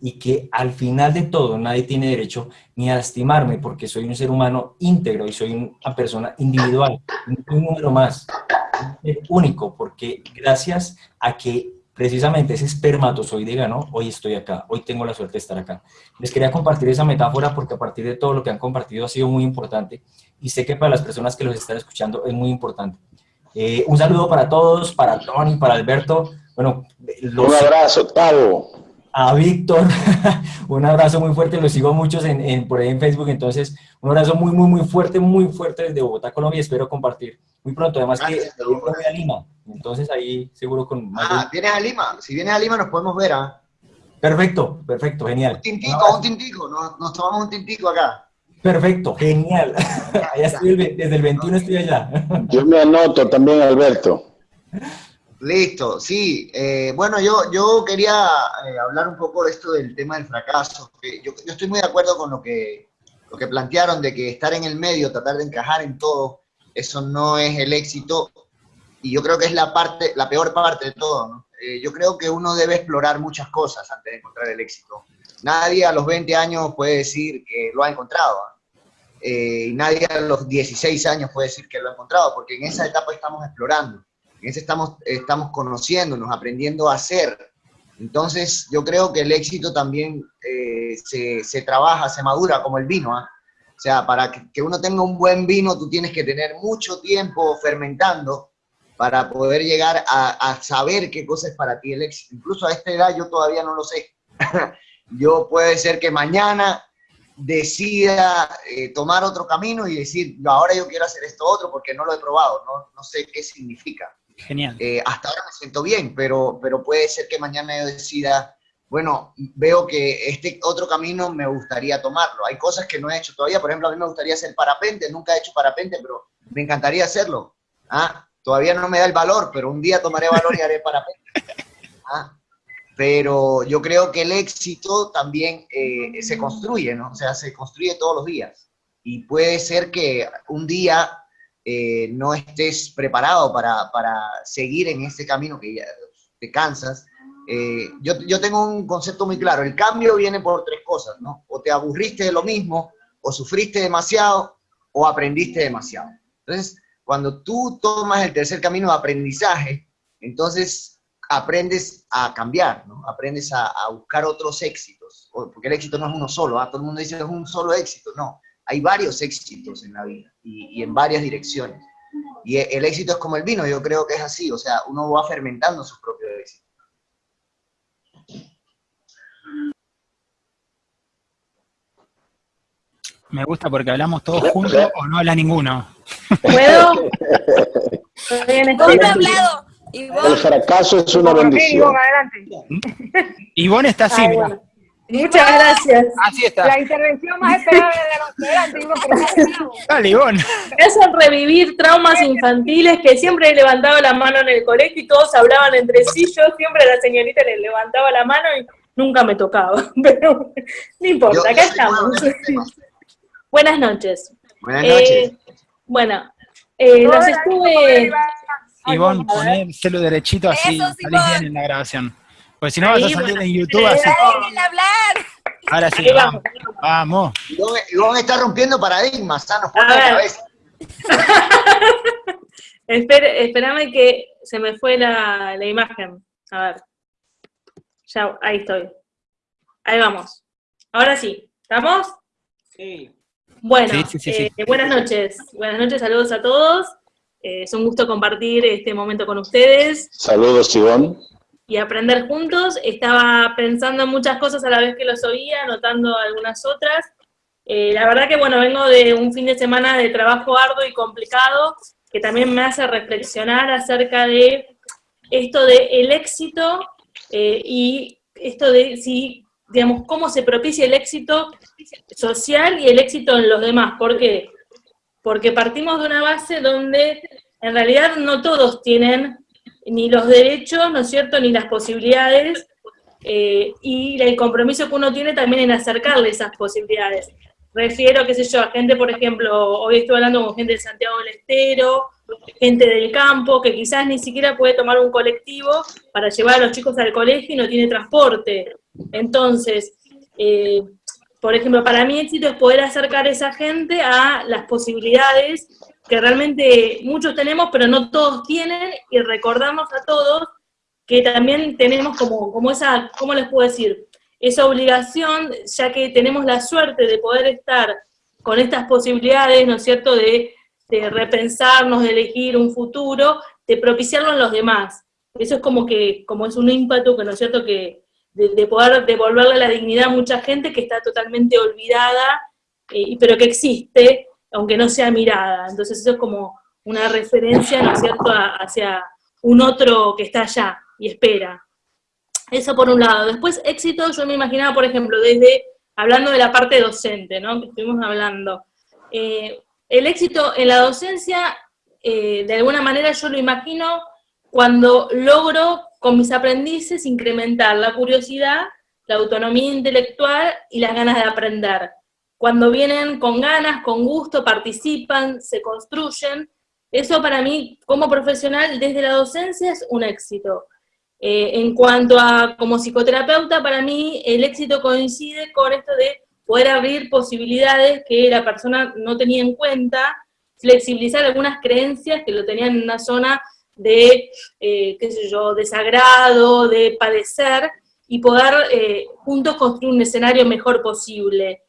y que al final de todo nadie tiene derecho ni a lastimarme porque soy un ser humano íntegro y soy una persona individual, un número más único, porque gracias a que precisamente ese espermatozoide ganó, hoy estoy acá, hoy tengo la suerte de estar acá. Les quería compartir esa metáfora porque a partir de todo lo que han compartido ha sido muy importante y sé que para las personas que los están escuchando es muy importante. Eh, un saludo para todos, para Tony, para Alberto. Bueno, un abrazo, Tavo a Víctor, <laughs> un abrazo muy fuerte, lo sigo muchos en, por ahí en Facebook, entonces un abrazo muy, muy, muy fuerte, muy fuerte desde Bogotá, Colombia, espero compartir muy pronto, además que voy a Lima, entonces ahí seguro con... Más ah, ¿vienes a Lima? Si vienes a Lima nos podemos ver, ¿ah? Perfecto, perfecto, genial. Un tintico, un tintico, nos, tomamos un tintico acá. Perfecto, genial. <laughs> <laughs> allá estoy desde el 21 estoy allá. Yo me anoto también, Alberto. Listo, sí. Eh, bueno, yo, yo quería eh, hablar un poco de esto del tema del fracaso. Yo, estoy muy de acuerdo con lo que, lo que plantearon de que estar en el medio, tratar de encajar en todo, eso no es el éxito. Y yo creo que es la, parte, la peor parte de todo. Eh, yo creo que uno debe explorar muchas cosas antes de encontrar el éxito. Nadie a los 20 años puede decir que lo ha encontrado. y nadie a los 16 años puede decir que lo ha encontrado, porque en esa etapa estamos explorando en ese estamos, estamos conociéndonos, aprendiendo a hacer. Entonces, yo creo que el éxito también eh, se, se, trabaja, se madura como el vino. ¿ah? O sea, para que, uno tenga un buen vino, tú tienes que tener mucho tiempo fermentando para poder llegar a, a, saber qué cosa es para ti el éxito. Incluso a esta edad yo todavía no lo sé. <laughs> yo puede ser que mañana decida eh, tomar otro camino y decir, ahora yo quiero hacer esto otro porque no lo he probado, no, no sé qué significa. Genial. Eh, hasta ahora me siento bien, pero, pero puede ser que mañana yo decida, bueno, veo que este otro camino me gustaría tomarlo. Hay cosas que no he hecho todavía, por ejemplo, a mí me gustaría hacer parapente, nunca he hecho parapente, pero me encantaría hacerlo. ¿Ah? Todavía no me da el valor, pero un día tomaré valor y haré parapente. <laughs> ¿Ah? Pero yo creo que el éxito también eh, se construye, ¿no? O sea, se construye todos los días. Y puede ser que un día eh, no estés preparado para, para, seguir en este camino que ya te cansas. Eh, yo, yo tengo un concepto muy claro, el cambio viene por tres cosas, ¿no? O te aburriste de lo mismo, o sufriste demasiado, o aprendiste demasiado. Entonces, cuando tú tomas el tercer camino de aprendizaje, entonces aprendes a cambiar, ¿no? Aprendes a, buscar otros éxitos, porque el éxito no es uno solo, ¿ah? todo el mundo dice es un solo éxito, no, hay varios éxitos en la vida y, en varias direcciones. Y el éxito es como el vino, yo creo que es así, o sea, uno va fermentando su propio éxito. Me gusta porque hablamos todos juntos o no habla ninguno. ¿Puedo? <laughs> ¿Dónde ha hablado? El fracaso es una bendición. Ivonne está así, Muchas gracias. Así está. La intervención más esperada de los. Dale, Ivonne. Es revivir traumas infantiles que siempre he levantado la mano en el colegio y todos hablaban entre sí. Yo siempre a la señorita le levantaba la mano y nunca me tocaba. <laughs> Pero no importa, acá estamos. Buenas noches. Buenas noches. Eh, bueno, eh, los estuve... Ivonne, ponérselo derechito así, salís bien en la grabación. Pues si no vas a salir en YouTube así. hablar! Ahora sí, vamos. Vamos. Ivonne está rompiendo paradigmas, sanos por la cabeza. <laughs> espérame que se me fue la, la imagen. A ver. Ya, ahí estoy. Ahí vamos. Ahora sí. ¿Estamos? Sí. Bueno, eh, buenas noches. Buenas noches, saludos a todos. Eh, es un gusto compartir este momento con ustedes. Saludos, Ivonne. Y aprender juntos. Estaba pensando en muchas cosas a la vez que los oía, anotando algunas otras. Eh, la verdad que, bueno, vengo de un fin de semana de trabajo arduo y complicado, que también me hace reflexionar acerca de esto de el éxito eh, y esto de si, digamos, cómo se propicia el éxito social y el éxito en los demás. ¿Por qué? porque partimos de una base donde en realidad no todos tienen ni los derechos, ¿no es cierto?, ni las posibilidades, eh, y el compromiso que uno tiene también en acercarle esas posibilidades. Refiero, qué sé yo, a gente, por ejemplo, hoy estoy hablando con gente de Santiago del Estero, gente del campo, que quizás ni siquiera puede tomar un colectivo para llevar a los chicos al colegio y no tiene transporte. Entonces, eh, por ejemplo, para mí éxito es poder acercar a esa gente a las posibilidades que realmente muchos tenemos, pero no todos tienen, y recordarnos a todos que también tenemos como, como esa, ¿cómo les puedo decir? Esa obligación, ya que tenemos la suerte de poder estar con estas posibilidades, ¿no es cierto?, de, de repensarnos, de elegir un futuro, de propiciarlo en los demás. Eso es como que, como es un ímpetu, que no es cierto, que, de, poder devolverle la dignidad a mucha gente que está totalmente olvidada, eh, pero que existe, aunque no sea mirada. Entonces eso es como una referencia, ¿no es cierto?, hacia un otro que está allá y espera. Eso por un lado. Después, éxito, yo me imaginaba, por ejemplo, desde, hablando de la parte docente, ¿no?, que estuvimos hablando. Eh, el éxito en la docencia, eh, de alguna manera yo lo imagino cuando logro con mis aprendices incrementar la curiosidad, la autonomía intelectual y las ganas de aprender. Cuando vienen con ganas, con gusto, participan, se construyen, eso para mí como profesional desde la docencia es un éxito. Eh, en cuanto a como psicoterapeuta, para mí el éxito coincide con esto de poder abrir posibilidades que la persona no tenía en cuenta, flexibilizar algunas creencias que lo tenían en una zona de, eh, qué sé yo, desagrado, de padecer, y poder eh, juntos construir un escenario mejor posible.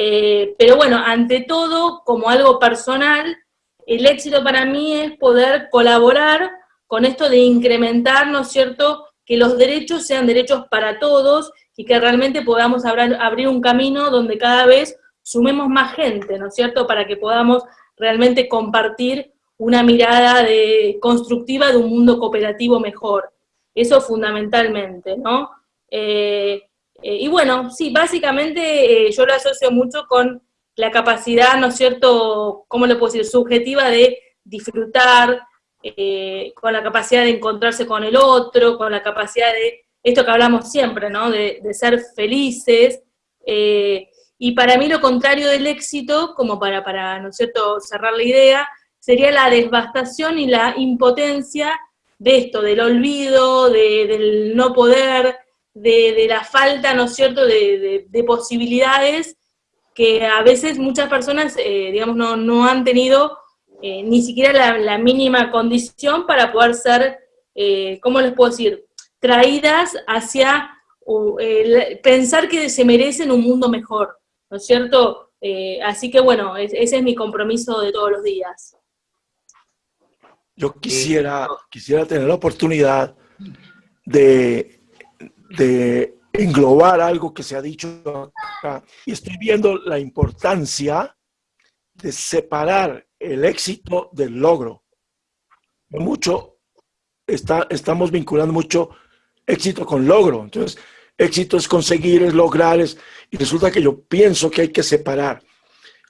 Eh, pero bueno, ante todo, como algo personal, el éxito para mí es poder colaborar con esto de incrementar, ¿no es cierto?, que los derechos sean derechos para todos y que realmente podamos abrir un camino donde cada vez sumemos más gente, ¿no es cierto?, para que podamos realmente compartir una mirada de, constructiva de un mundo cooperativo mejor. Eso fundamentalmente, ¿no? Eh, eh, y bueno, sí, básicamente eh, yo lo asocio mucho con la capacidad, ¿no es cierto?, ¿cómo le puedo decir?, subjetiva de disfrutar, con la capacidad de encontrarse con el otro, con la capacidad de, esto que hablamos siempre, ¿no?, de, de ser felices, y para mí lo contrario del éxito, como para, para, ¿no es cierto?, cerrar la idea, sería la devastación y la impotencia de esto, del olvido, del no poder, de, la falta, ¿no es cierto?, de, posibilidades que a veces muchas personas, eh, digamos, no, han tenido eh, ni siquiera la, mínima condición para poder ser, eh, ¿cómo les puedo decir?, traídas hacia pensar que se merecen un mundo mejor, ¿no es cierto? así que bueno, ese es mi compromiso de todos los días. Yo quisiera, quisiera tener la oportunidad de, de englobar algo que se ha dicho acá. Y estoy viendo la importancia de separar el éxito del logro. Mucho, está, estamos vinculando mucho éxito con logro. Entonces, éxito es conseguir, es lograr, es, y resulta que yo pienso que hay que separar.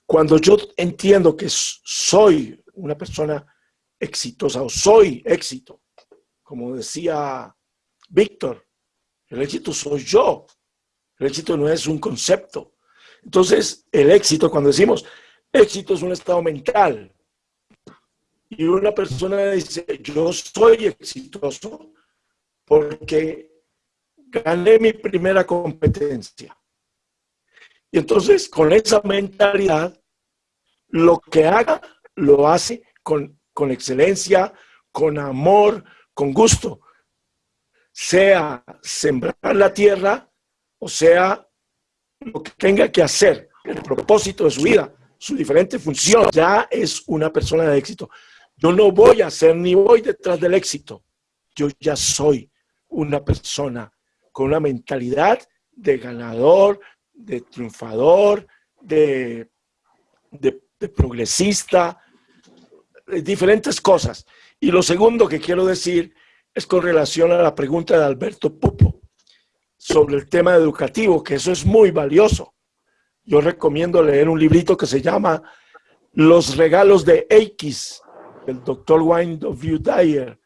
Cuando yo entiendo que soy una persona exitosa o soy éxito. Como decía Víctor, el éxito soy yo. El éxito no es un concepto. Entonces, el éxito, cuando decimos éxito es un estado mental, y una persona dice, yo soy exitoso porque gané mi primera competencia. Y entonces, con esa mentalidad, lo que haga, lo hace con con excelencia, con amor, con gusto. Sea sembrar la tierra o sea lo que tenga que hacer, el propósito de su vida, su diferente función, ya es una persona de éxito. Yo no voy a ser ni voy detrás del éxito. Yo ya soy una persona con una mentalidad de ganador, de triunfador, de, de, de progresista, eh, diferentes cosas. Y lo segundo que quiero decir es con relación a la pregunta de Alberto Pupo sobre el tema educativo, que eso es muy valioso. Yo recomiendo leer un librito que se llama Los regalos de X, del doctor Wayne W. Dyer.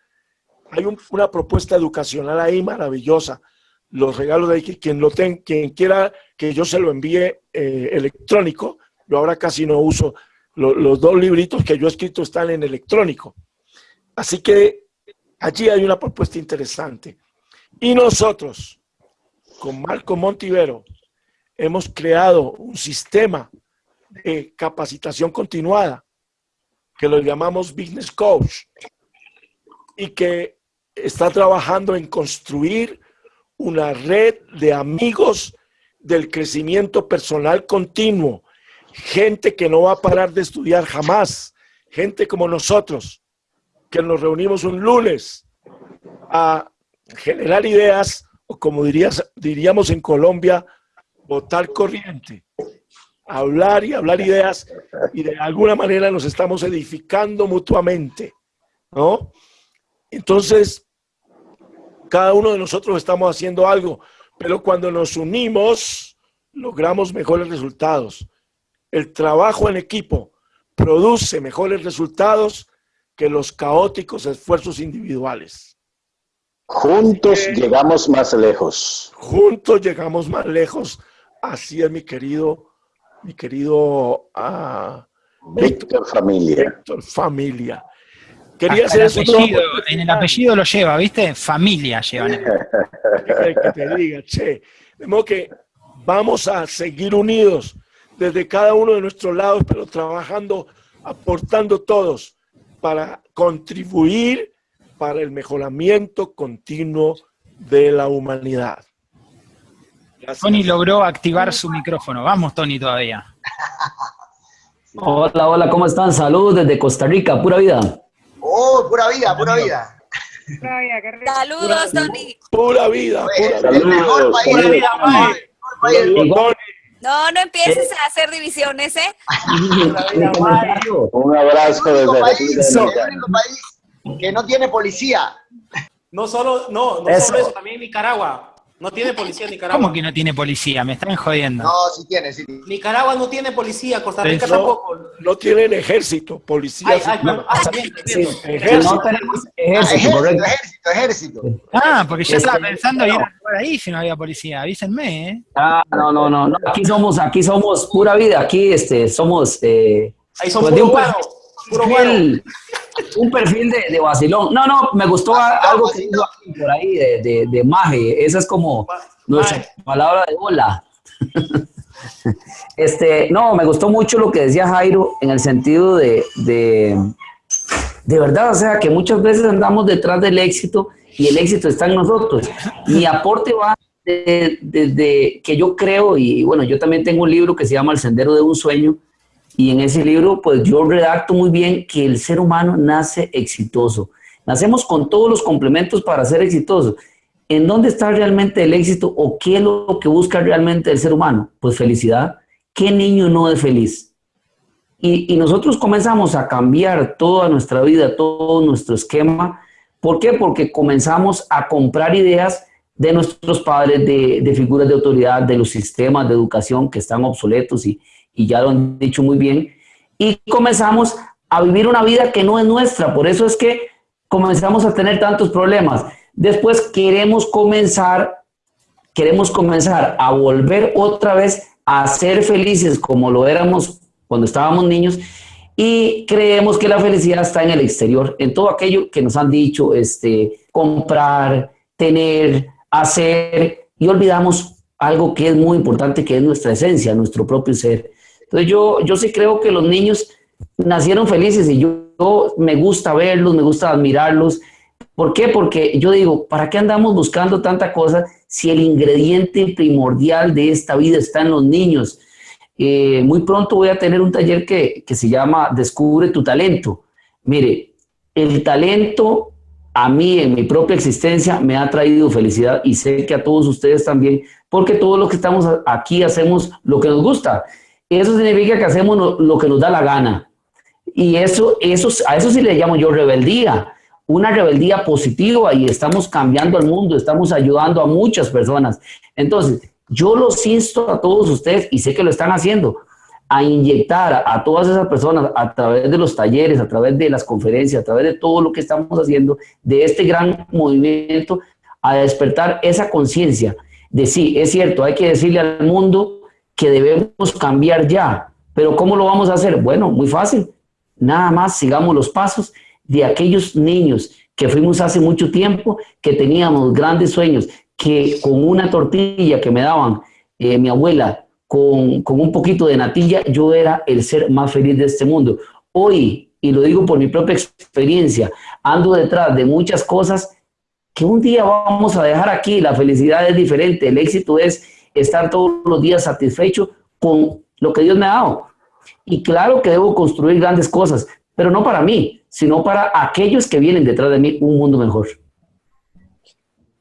Hay una propuesta educacional ahí maravillosa. Los regalos de X, quien, lo ten, quien quiera que yo se lo envíe eh, electrónico, yo ahora casi no uso los dos libritos que yo he escrito están en electrónico. Así que allí hay una propuesta interesante. Y nosotros, con Marco Montivero, hemos creado un sistema de capacitación continuada que lo llamamos Business Coach y que está trabajando en construir una red de amigos del crecimiento personal continuo gente que no va a parar de estudiar jamás, gente como nosotros, que nos reunimos un lunes a generar ideas, o como dirías, diríamos en Colombia, votar corriente, hablar y hablar ideas, y de alguna manera nos estamos edificando mutuamente, ¿no? Entonces, cada uno de nosotros estamos haciendo algo, pero cuando nos unimos, logramos mejores resultados el trabajo en equipo produce mejores resultados que los caóticos esfuerzos individuales. Juntos llegamos más lejos. Juntos llegamos más lejos. Así es, mi querido, mi querido uh, Víctor Familia. Víctor Familia. Quería hacer eso <laughs> En el apellido lo lleva, ¿viste? Familia lleva. que te diga, che. De modo que vamos a seguir unidos desde cada uno de nuestros lados, pero trabajando, aportando todos para contribuir para el continuo de la humanidad. Tony logró activar su micrófono. Vamos, Tony, todavía. <laughs> Hola, hola, ¿cómo están? Saludos desde Costa Rica, pura vida. Oh, pura vida, pura vida. Saludos, Tony. Pura vida, pura vida. El mejor país. Pura vida, no, no empieces a hacer divisiones, ¿eh? Un abrazo desde país, el único país que no tiene policía. No solo, no, no solo eso, también Nicaragua. No tiene policía en Nicaragua. ¿Cómo que no tiene policía? Me están jodiendo. No, sí tiene, sí tiene. Nicaragua no tiene policía, Costa Rica tampoco. No tienen ejército, policía. ah, ejército. ejército, ejército, correcto. Ejército, ejército. Ah, porque ya estaba pensando ir por ahí si no había policía. Avísenme, ¿eh? Ah, no, no, no. Aquí somos, aquí somos pura vida. Aquí este, somos... Eh, ahí somos pues, el- un perfil de, de vacilón. No, no, me gustó a- algo que dijo por ahí de, de, de maje. Esa es como nuestra palabra de hola. <laughs> Este, no, me gustó mucho lo que decía Jairo en el sentido de, de, de verdad, o sea, que muchas veces andamos detrás del éxito y el éxito está en nosotros. Mi aporte va desde de, de que yo creo, y bueno, yo también tengo un libro que se llama El Sendero de un Sueño, y en ese libro, pues yo redacto muy bien que el ser humano nace exitoso. Nacemos con todos los complementos para ser exitoso. ¿En dónde está realmente el éxito o qué es lo que busca realmente el ser humano? Pues felicidad. ¿Qué niño no es feliz? Y, y nosotros comenzamos a cambiar toda nuestra vida, todo nuestro esquema. ¿Por qué? Porque comenzamos a comprar ideas de nuestros padres, de, de figuras de autoridad, de los sistemas de educación que están obsoletos y, y ya lo han dicho muy bien. Y comenzamos a vivir una vida que no es nuestra. Por eso es que comenzamos a tener tantos problemas. Después queremos comenzar, queremos comenzar a volver otra vez a ser felices como lo éramos cuando estábamos niños y creemos que la felicidad está en el exterior, en todo aquello que nos han dicho, este, comprar, tener, hacer, y olvidamos algo que es muy importante, que es nuestra esencia, nuestro propio ser. Entonces yo, yo sí creo que los niños nacieron felices y yo, me gusta verlos, me gusta admirarlos. ¿Por qué? Porque yo digo, ¿para qué andamos buscando tanta cosa si el ingrediente primordial de esta vida está en los niños? Eh, muy pronto voy a tener un taller que, que se llama Descubre tu talento. Mire, el talento a mí en mi propia existencia me ha traído felicidad y sé que a todos ustedes también, porque todos los que estamos aquí hacemos lo que nos gusta. Eso significa que hacemos lo, que nos da la gana. Y eso, eso, a eso sí le llamo yo rebeldía, una rebeldía positiva y estamos cambiando el mundo, estamos ayudando a muchas personas. Entonces, yo los insto a todos ustedes, y sé que lo están haciendo, a inyectar a, todas esas personas a través de los talleres, a través de las conferencias, a través de todo lo que estamos haciendo, de este gran movimiento, a despertar esa conciencia de sí, es cierto, hay que decirle al mundo que debemos cambiar ya, pero ¿cómo lo vamos a hacer? Bueno, muy fácil, nada más sigamos los pasos de aquellos niños que fuimos hace mucho tiempo, que teníamos grandes sueños, que con una tortilla que me daban eh, mi abuela, con, con, un poquito de natilla, yo era el ser más feliz de este mundo. Hoy, y lo digo por mi propia experiencia, ando detrás de muchas cosas que un día vamos a dejar aquí. La felicidad es diferente, el éxito es estar todos los días satisfecho con lo que Dios me ha dado. Y claro que debo construir grandes cosas, pero no para mí, sino para aquellos que vienen detrás de mí, un mundo mejor.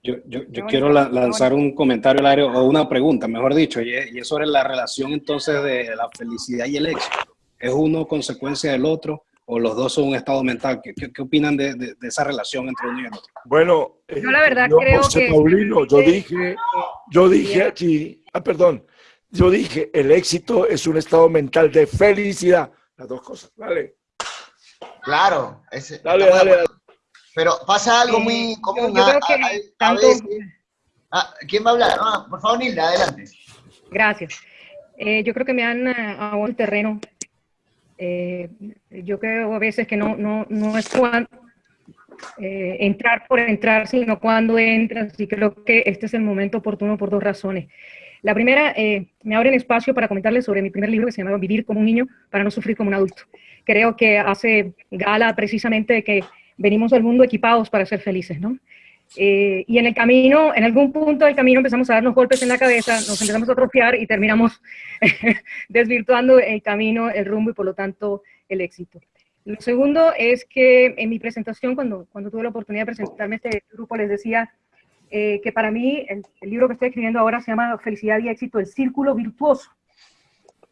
Yo, yo, yo quiero la, lanzar un comentario al aire, o una pregunta, mejor dicho, y es, y es, sobre la relación entonces de la felicidad y el éxito. ¿Es uno consecuencia del otro o los dos son un estado mental? ¿Qué, qué, qué opinan de, de, de, esa relación entre uno y el otro? Bueno, eh, yo la verdad yo, creo José que... Paulino, yo dije, yo dije aquí, ah, perdón, yo dije, el éxito es un estado mental de felicidad. Las dos cosas, ¿vale? Claro. Ese, dale, dale, dale. Pero pasa algo muy común. Yo, yo creo que a, a, tanto... veces, ah, ¿Quién va a hablar? Ah, por favor, Nilda, adelante. Gracias. Eh, yo creo que me han uh, el terreno. Eh, yo creo a veces que no, no, no es cuando, eh, entrar por entrar, sino cuando entras. Y creo que este es el momento oportuno por dos razones. La primera, eh, me abren espacio para comentarles sobre mi primer libro que se llama Vivir como un niño para no sufrir como un adulto. Creo que hace gala precisamente de que venimos al mundo equipados para ser felices, ¿no? Eh, y en el camino, en algún punto del camino empezamos a darnos golpes en la cabeza, nos empezamos a atrofiar y terminamos <laughs> desvirtuando el camino, el rumbo y por lo tanto el éxito. Lo segundo es que en mi presentación, cuando, cuando tuve la oportunidad de presentarme a este grupo, les decía eh, que para mí el, el, libro que estoy escribiendo ahora se llama Felicidad y Éxito, el círculo virtuoso.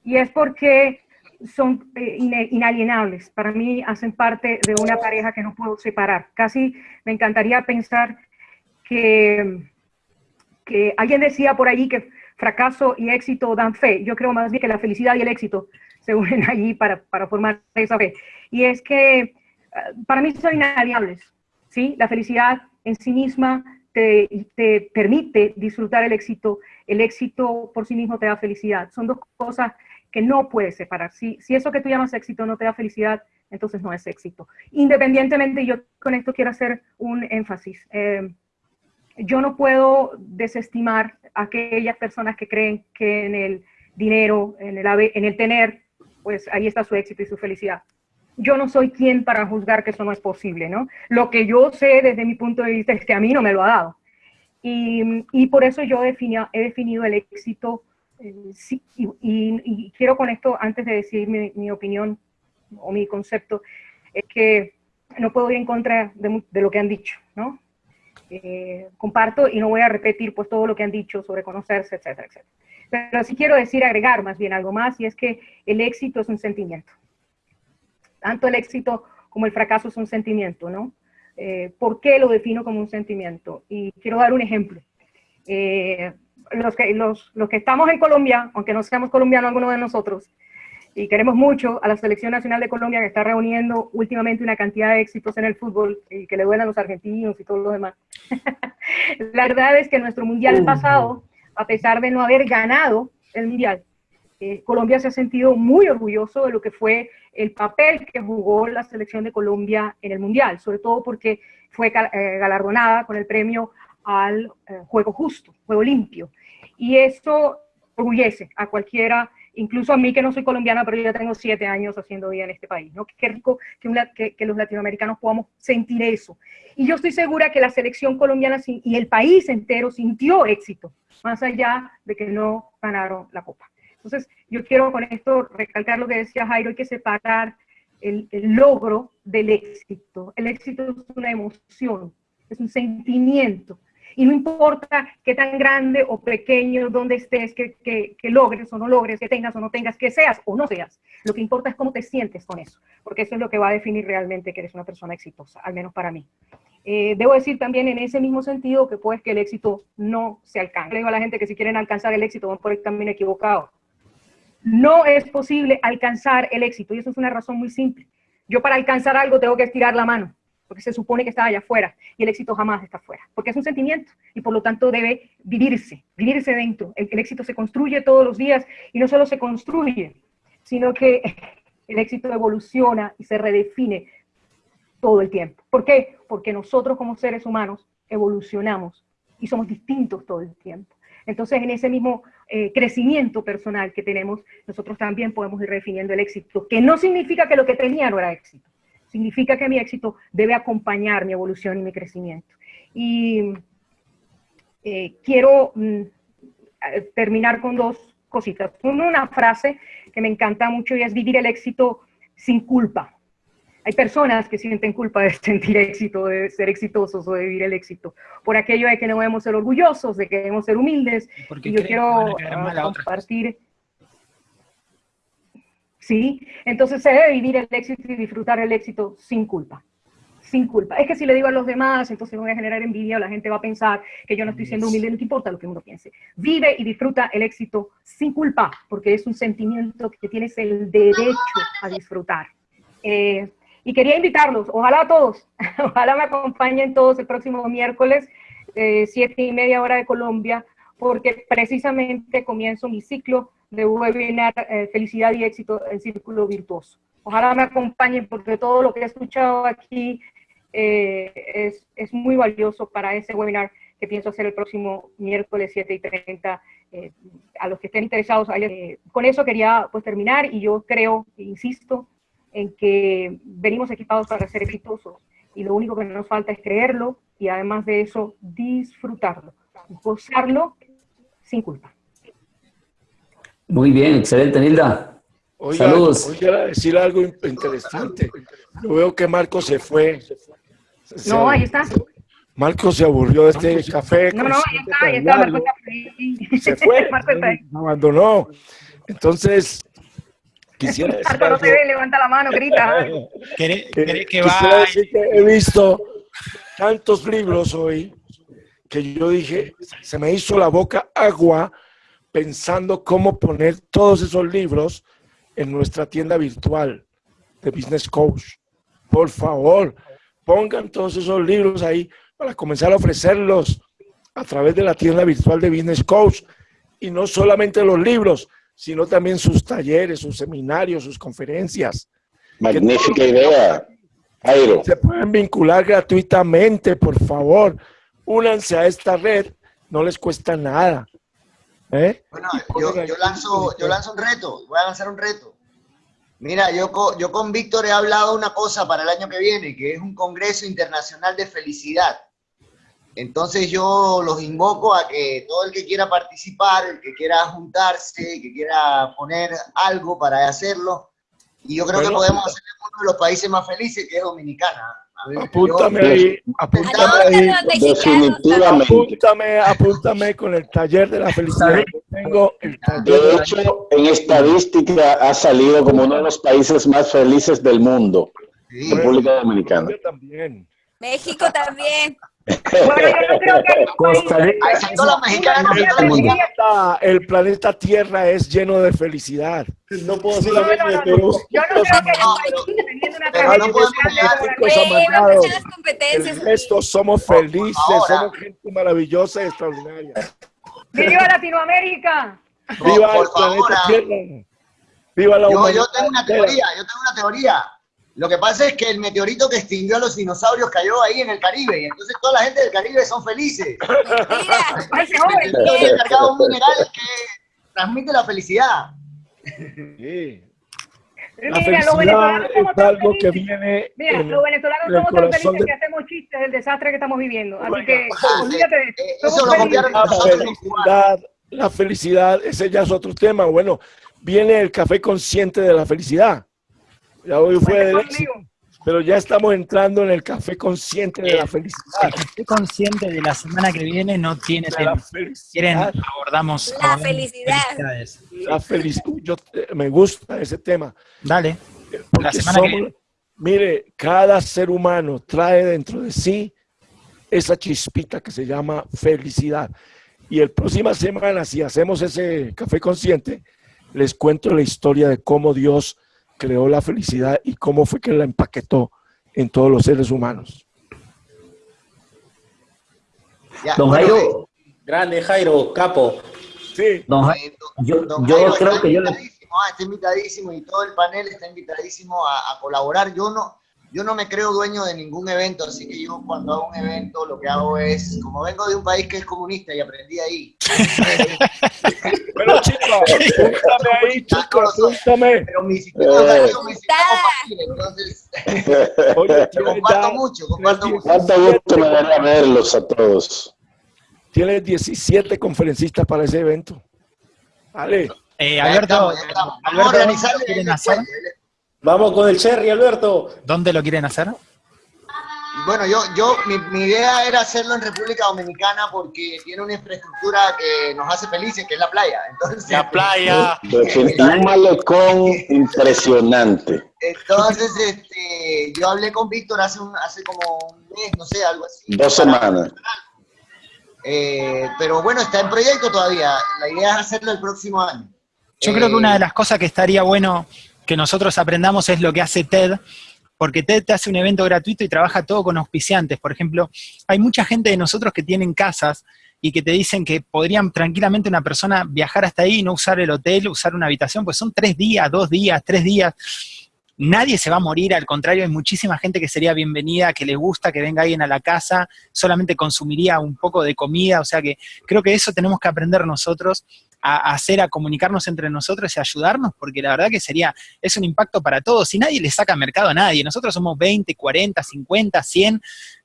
Y es porque son eh, inalienables. Para mí hacen parte de una pareja que no puedo separar. Casi me encantaría pensar que, que alguien decía por allí que fracaso y éxito dan fe. Yo creo más bien que la felicidad y el éxito <laughs> se unen allí para, para formar esa fe. Y es que para mí son inalienables. ¿sí? La felicidad en sí misma te, te, permite disfrutar el éxito, el éxito por sí mismo te da felicidad. Son dos cosas que no puedes separar. Si, si eso que tú llamas éxito no te da felicidad, entonces no es éxito. Independientemente, yo con esto quiero hacer un énfasis. Eh, yo no puedo desestimar a aquellas personas que creen que en el dinero, en el, en el tener, pues ahí está su éxito y su felicidad. Yo no soy quien para juzgar que eso no es posible, ¿no? Lo que yo sé desde mi punto de vista es que a mí no me lo ha dado. Y, y por eso yo he definido el éxito, eh, sí, y, y, quiero con esto, antes de decir mi, mi, opinión o mi concepto, es que no puedo ir en contra de, de lo que han dicho, ¿no? Eh, comparto y no voy a repetir pues todo lo que han dicho sobre conocerse, etcétera, etcétera. Pero sí quiero decir, agregar más bien algo más, y es que el éxito es un sentimiento. Tanto el éxito como el fracaso es un sentimiento, ¿no? Eh, ¿Por qué lo defino como un sentimiento? Y quiero dar un ejemplo. Eh, los, que, los, los que estamos en Colombia, aunque no seamos colombianos alguno de nosotros, y queremos mucho a la Selección Nacional de Colombia que está reuniendo últimamente una cantidad de éxitos en el fútbol y que le duelen a los argentinos y todos los demás. <laughs> la verdad es que nuestro mundial pasado, a pesar de no haber ganado el mundial, eh, Colombia se ha sentido muy orgulloso de lo que fue el papel que jugó la selección de Colombia en el mundial, sobre todo porque fue eh, galardonada con el premio al eh, juego justo, juego limpio. Y eso orgullece a cualquiera incluso a mí que no soy colombiana, pero ya tengo siete años haciendo vida en este país, ¿no? Qué rico que, los latinoamericanos podamos sentir eso. Y yo estoy segura que la selección colombiana y el país entero sintió éxito, más allá de que no ganaron la Copa. Entonces, yo quiero con esto recalcar lo que decía Jairo, hay que separar el logro del éxito. El éxito es una emoción, es un sentimiento, y no importa qué tan grande o pequeño, donde estés, que, que, logres o no logres, que tengas o no tengas, que seas o no seas. Lo que importa es cómo te sientes con eso, porque eso es lo que va a definir realmente que eres una persona exitosa, al menos para mí. Eh, debo decir también en ese mismo sentido que pues que el éxito no se alcanza. Le digo a la gente que si quieren alcanzar el éxito van por el camino equivocado. No es posible alcanzar el éxito y eso es una razón muy simple. Yo para alcanzar algo tengo que estirar la mano porque se supone que está allá afuera y el éxito jamás está afuera, porque es un sentimiento y por lo tanto debe vivirse, vivirse dentro. El, éxito se construye todos los días y no solo se construye, sino que el éxito evoluciona y se redefine todo el tiempo. ¿Por qué? Porque nosotros como seres humanos evolucionamos y somos distintos todo el tiempo. Entonces, en ese mismo eh, crecimiento personal que tenemos, nosotros también podemos ir redefiniendo el éxito, que no significa que lo que tenía no era éxito, significa que mi éxito debe acompañar mi evolución y mi crecimiento. Y eh, quiero mm, terminar con dos cositas. Una frase que me encanta mucho y es vivir el éxito sin culpa. Hay personas que sienten culpa de <laughs> sentir éxito, de ser exitosos o de vivir el éxito, por aquello de que no debemos ser orgullosos, de que debemos ser humildes. Y yo quiero compartir ¿sí? Entonces se debe vivir el éxito y disfrutar el éxito sin culpa, sin culpa. Es que si le digo a los demás, entonces voy a generar envidia, o la gente va a pensar que yo no estoy siendo humilde, no te importa lo que uno piense. Vive y disfruta el éxito sin culpa, porque es un sentimiento que tienes el derecho a disfrutar. Eh, y quería invitarlos, ojalá a todos, <laughs> ojalá me acompañen todos el próximo miércoles, eh, siete y media hora de Colombia, porque precisamente comienzo mi ciclo de webinar eh, Felicidad y Éxito en Círculo Virtuoso. Ojalá me acompañen porque todo lo que he escuchado aquí eh, es, es, muy valioso para ese webinar que pienso hacer el próximo miércoles 7 y 30. Eh, a los que estén interesados, con eso quería pues terminar y yo creo, insisto, en que venimos equipados para ser exitosos y lo único que nos falta es creerlo y además de eso disfrutarlo, gozarlo sin culpa. Muy bien, excelente, Nilda. Saludos. Voy a decir algo interesante. Yo veo que Marco se fue. no, ahí está. Marco se aburrió de este café. No, no, ahí está, ahí está, Marco Se fue, <laughs> abandonó. Entonces, quisiera <laughs> decir Marco, no te ve, levanta la mano, grita. <laughs> ¿Querés, que va? Decir que he visto tantos libros hoy que yo dije, se me hizo la boca agua pensando cómo poner todos esos libros en nuestra tienda virtual de Business Coach. Por favor, pongan todos esos libros ahí para comenzar a ofrecerlos a través de la tienda virtual de Business Coach. Y no solamente los libros, sino también sus talleres, sus seminarios, sus conferencias. Magnífica idea. Jairo. Se pueden vincular gratuitamente, por favor. Únanse a esta red, no les cuesta nada. ¿Eh? Bueno, yo, yo, lanzo, yo lanzo un reto, voy a lanzar un reto. Mira, yo, yo con Víctor he hablado una cosa para el año que viene, que es un Congreso Internacional de Felicidad. Entonces yo los invoco a que todo el que quiera participar, el que quiera juntarse, que quiera poner algo para hacerlo, y yo creo que podemos hacer uno de los países más felices, que es Dominicana. Apúntame ahí, apúntame ahí. Definitivamente. Apúntame, apúntame con el taller de la felicidad. Tengo el taller de hecho, en estadística ha salido como uno de los países más felices del mundo. República Dominicana. También. México también. Costa Rica. El planeta, el planeta Tierra es lleno de felicidad. No puedo ser la no, no, Yo no creo que no. Estos somos felices, somos gente maravillosa y extraordinaria. ¡Viva Latinoamérica! ¡Viva el planeta Tierra! ¡Viva la humanidad! Yo tengo una teoría, yo tengo una teoría. Lo que pasa es que el meteorito que extinguió a los dinosaurios cayó ahí en el Caribe y entonces toda la gente del Caribe son felices. <laughs> Mira, cargado un <laughs> mineral que transmite la felicidad. Sí. La felicidad es algo que viene. Mira, los venezolanos somos tan felices que hacemos chistes del desastre que estamos viviendo. Así que <laughs> olvídate de eso. Lo cambiaron la felicidad, la felicidad, ese ya es otro tema. Bueno, viene el café consciente de la felicidad. Ya hoy fue del éxito, pero ya estamos entrando en el café consciente de la felicidad. El café consciente de la semana que viene no tiene tema. Quieren, abordamos. La felicidad. La felicidad. Yo me gusta ese tema. Dale. La semana que viene. Mire, cada ser humano trae dentro de sí esa chispita que se llama felicidad. Y el próxima semana, si hacemos ese café consciente, les cuento la historia de cómo Dios creó la felicidad y cómo fue que la empaquetó en todos los seres humanos. don Jairo. Grande Jairo, capo. Sí. Don Jairo, yo, yo creo que yo le... Ah, está invitadísimo y todo el panel está invitadísimo a, a colaborar. Yo no, yo no me creo dueño de ningún evento, así que yo cuando hago un evento lo que hago es, como vengo de un país que es comunista y aprendí ahí. Pero <laughs> chicos, apúntame ahí, chicos, apúntame. Pero mi sistema eh. mi sistema entonces <laughs> Oye, <laughs> comparto mucho, comparto mucho. Cuánto gusto me daría verlos a todos. Tienes 17 conferencistas para ese evento. Vale. Eh, Alberto, Alberto, Vamos a organizar Vamos con el Cherry, Alberto. ¿Dónde lo quieren hacer? Bueno, yo, yo mi, idea era hacerlo en República Dominicana porque tiene una infraestructura que nos hace felices, que es la playa. Entonces, la playa. <laughs> un malecón impresionante. Entonces, este, yo hablé con Víctor hace, un, hace como un mes, no sé, algo así. Dos semanas. Eh, pero bueno, está en proyecto todavía. La idea es hacerlo el próximo año. Yo creo que una de eh, las cosas que estaría bueno que nosotros aprendamos es lo que hace TED, porque TED te hace un evento gratuito y trabaja todo con auspiciantes. Por ejemplo, hay mucha gente de nosotros que tienen casas y que te dicen que podrían tranquilamente una persona viajar hasta ahí y no usar el hotel, usar una habitación, pues son tres días, dos días, tres días. Nadie se va a morir, al contrario, hay muchísima gente que sería bienvenida, que le gusta que venga alguien a la casa, solamente consumiría un poco de comida, o sea que creo que eso tenemos que aprender nosotros a, hacer, a comunicarnos entre nosotros y ayudarnos, porque la verdad que sería, es un impacto para todos, y nadie le saca mercado a nadie, nosotros somos 20, 40, 50, 100,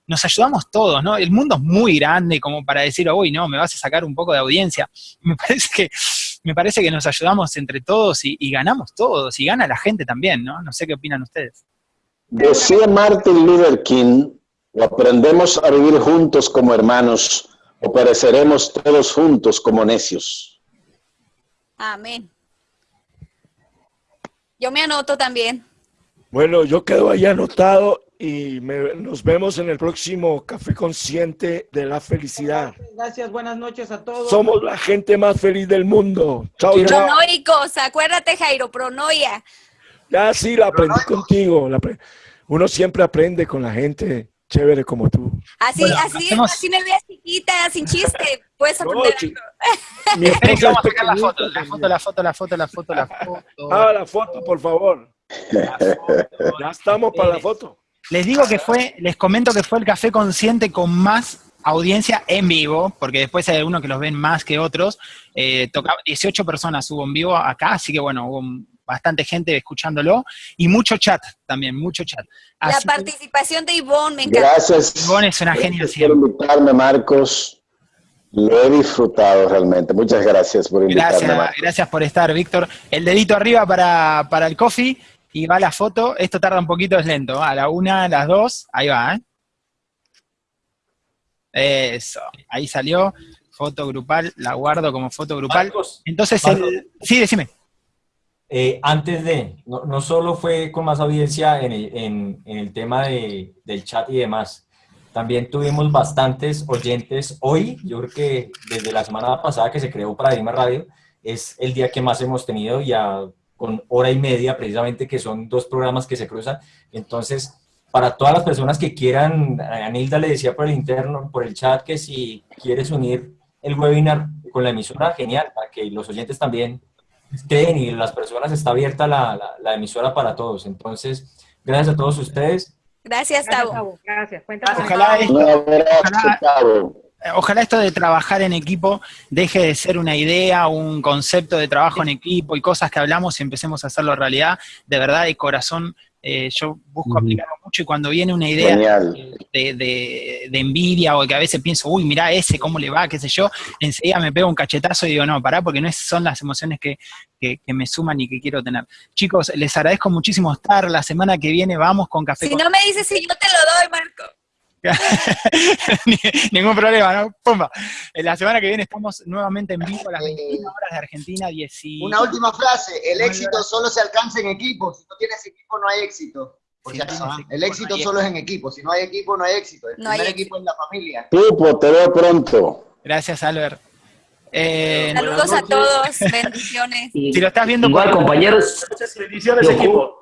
nos ayudamos todos, ¿no? El mundo es muy grande como para decir, uy, no, me vas a sacar un poco de audiencia. <laughs> Me parece que, me parece que nos ayudamos entre todos y, ganamos todos, y gana la gente también, ¿no? No sé qué opinan ustedes. Decía Martin Luther King, aprendemos a vivir juntos como hermanos, o pereceremos todos juntos como necios. Amén. Yo me anoto también. Bueno, yo quedo ahí anotado y nos vemos en el próximo Café Consciente de la Felicidad. Gracias, buenas noches a todos. Somos la gente más feliz del mundo. Chao, Pronoicos, acuérdate Jairo, pronoia. Ya sí, la aprendí contigo. Uno siempre aprende con la gente chévere como tú. Así, así, así me veas chiquita, sin chiste, puedes aprender Mi vamos a sacar la foto, la foto, la foto, la foto, la foto, la <laughs> foto. Ah, la foto, por favor. Ya estamos para la foto. Les digo que fue, les comento que fue el café consciente con más audiencia en vivo, porque después hay algunos que los ven más que otros. Eh, tocaba 18 personas hubo en vivo acá, así que bueno, hubo bastante gente escuchándolo y mucho chat también, mucho chat. la participación de Ivonne me encanta. Gracias. Ivonne es una genia Gracias por invitarme, Marcos. Lo he disfrutado realmente. Muchas gracias por invitarme. Gracias, gracias por estar, Víctor. El dedito arriba para, para el coffee y va la foto. Esto tarda un poquito, es lento. A la una, a las dos, ahí va, ¿eh? Eso, ahí salió. Foto grupal, la guardo como foto grupal. Marcos, Entonces, Marcos. el, sí, decime. Eh, antes de, no, no solo fue con más audiencia en el, en- en el tema de- del chat y demás, también tuvimos bastantes oyentes hoy, yo creo que desde la semana pasada que se creó Paradigma Radio, es el día que más hemos tenido ya con hora y media precisamente, que son dos programas que se cruzan. Entonces, para todas las personas que quieran, a Nilda le decía por el interno, por el chat, que si quieres unir el webinar con la emisora, genial, para que los oyentes también estén y las personas está abierta la, la, la emisora para todos. Entonces, gracias a todos ustedes. Gracias, Gracias, Tavo. Gracias. Cuenta con Ojalá esto, Un abrazo, ojalá- Tavo. ojalá esto de trabajar en equipo deje de ser una idea, un concepto de trabajo en equipo y cosas que hablamos y empecemos a hacerlo realidad. De verdad, de corazón, eh, yo busco aplicarlo mucho y cuando viene una idea de, de- de envidia o que a veces pienso, uy, mirá ese, cómo le va, qué sé yo, enseguida me pego un cachetazo y digo, no, pará, porque no son las emociones que, que- que me suman y que quiero tener. Chicos, les agradezco muchísimo estar. La semana que viene vamos con Café Si con no me dices si yo te lo doy, Marco. <laughs> Ni- Ningún problema, ¿no? Pumba. En La semana que viene estamos nuevamente en vivo a las 21 horas de Argentina, 10 y- Una última frase, el éxito solo se alcanza en equipo, si no tienes equipo no hay éxito. No ¿ah? el éxito solo es en equipo, si no hay equipo no hay éxito. El No hay primer equipo es la familia. Pupo, te veo pronto. Gracias, Albert. Eh, Saludos a todos. <laughs> Bendiciones. Y- si lo estás viendo igual, por- compañeros, Bendiciones, equipo.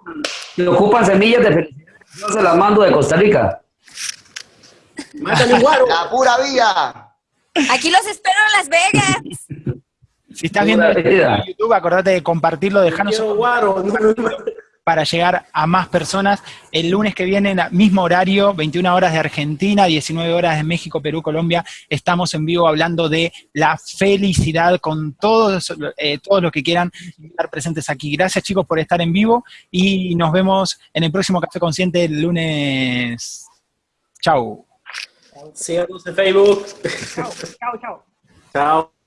si ocupan semillas de felicidad, yo se las mando de Costa Rica. <laughs> La pura vida. Aquí los espero en Las Vegas. si estás viendo vida. en YouTube, acordate de compartirlo, dejarnos guaro. No, no, no. Para llegar a más personas. El lunes que viene, mismo horario, 21 horas de Argentina, 19 horas de México, Perú, Colombia, estamos en vivo hablando de la felicidad con todos, eh, todos los que quieran estar presentes aquí. Gracias chicos por estar en vivo y nos vemos en el próximo Café Consciente el lunes. Chau. Síganos en Facebook. Chao, chao, chao. Chao.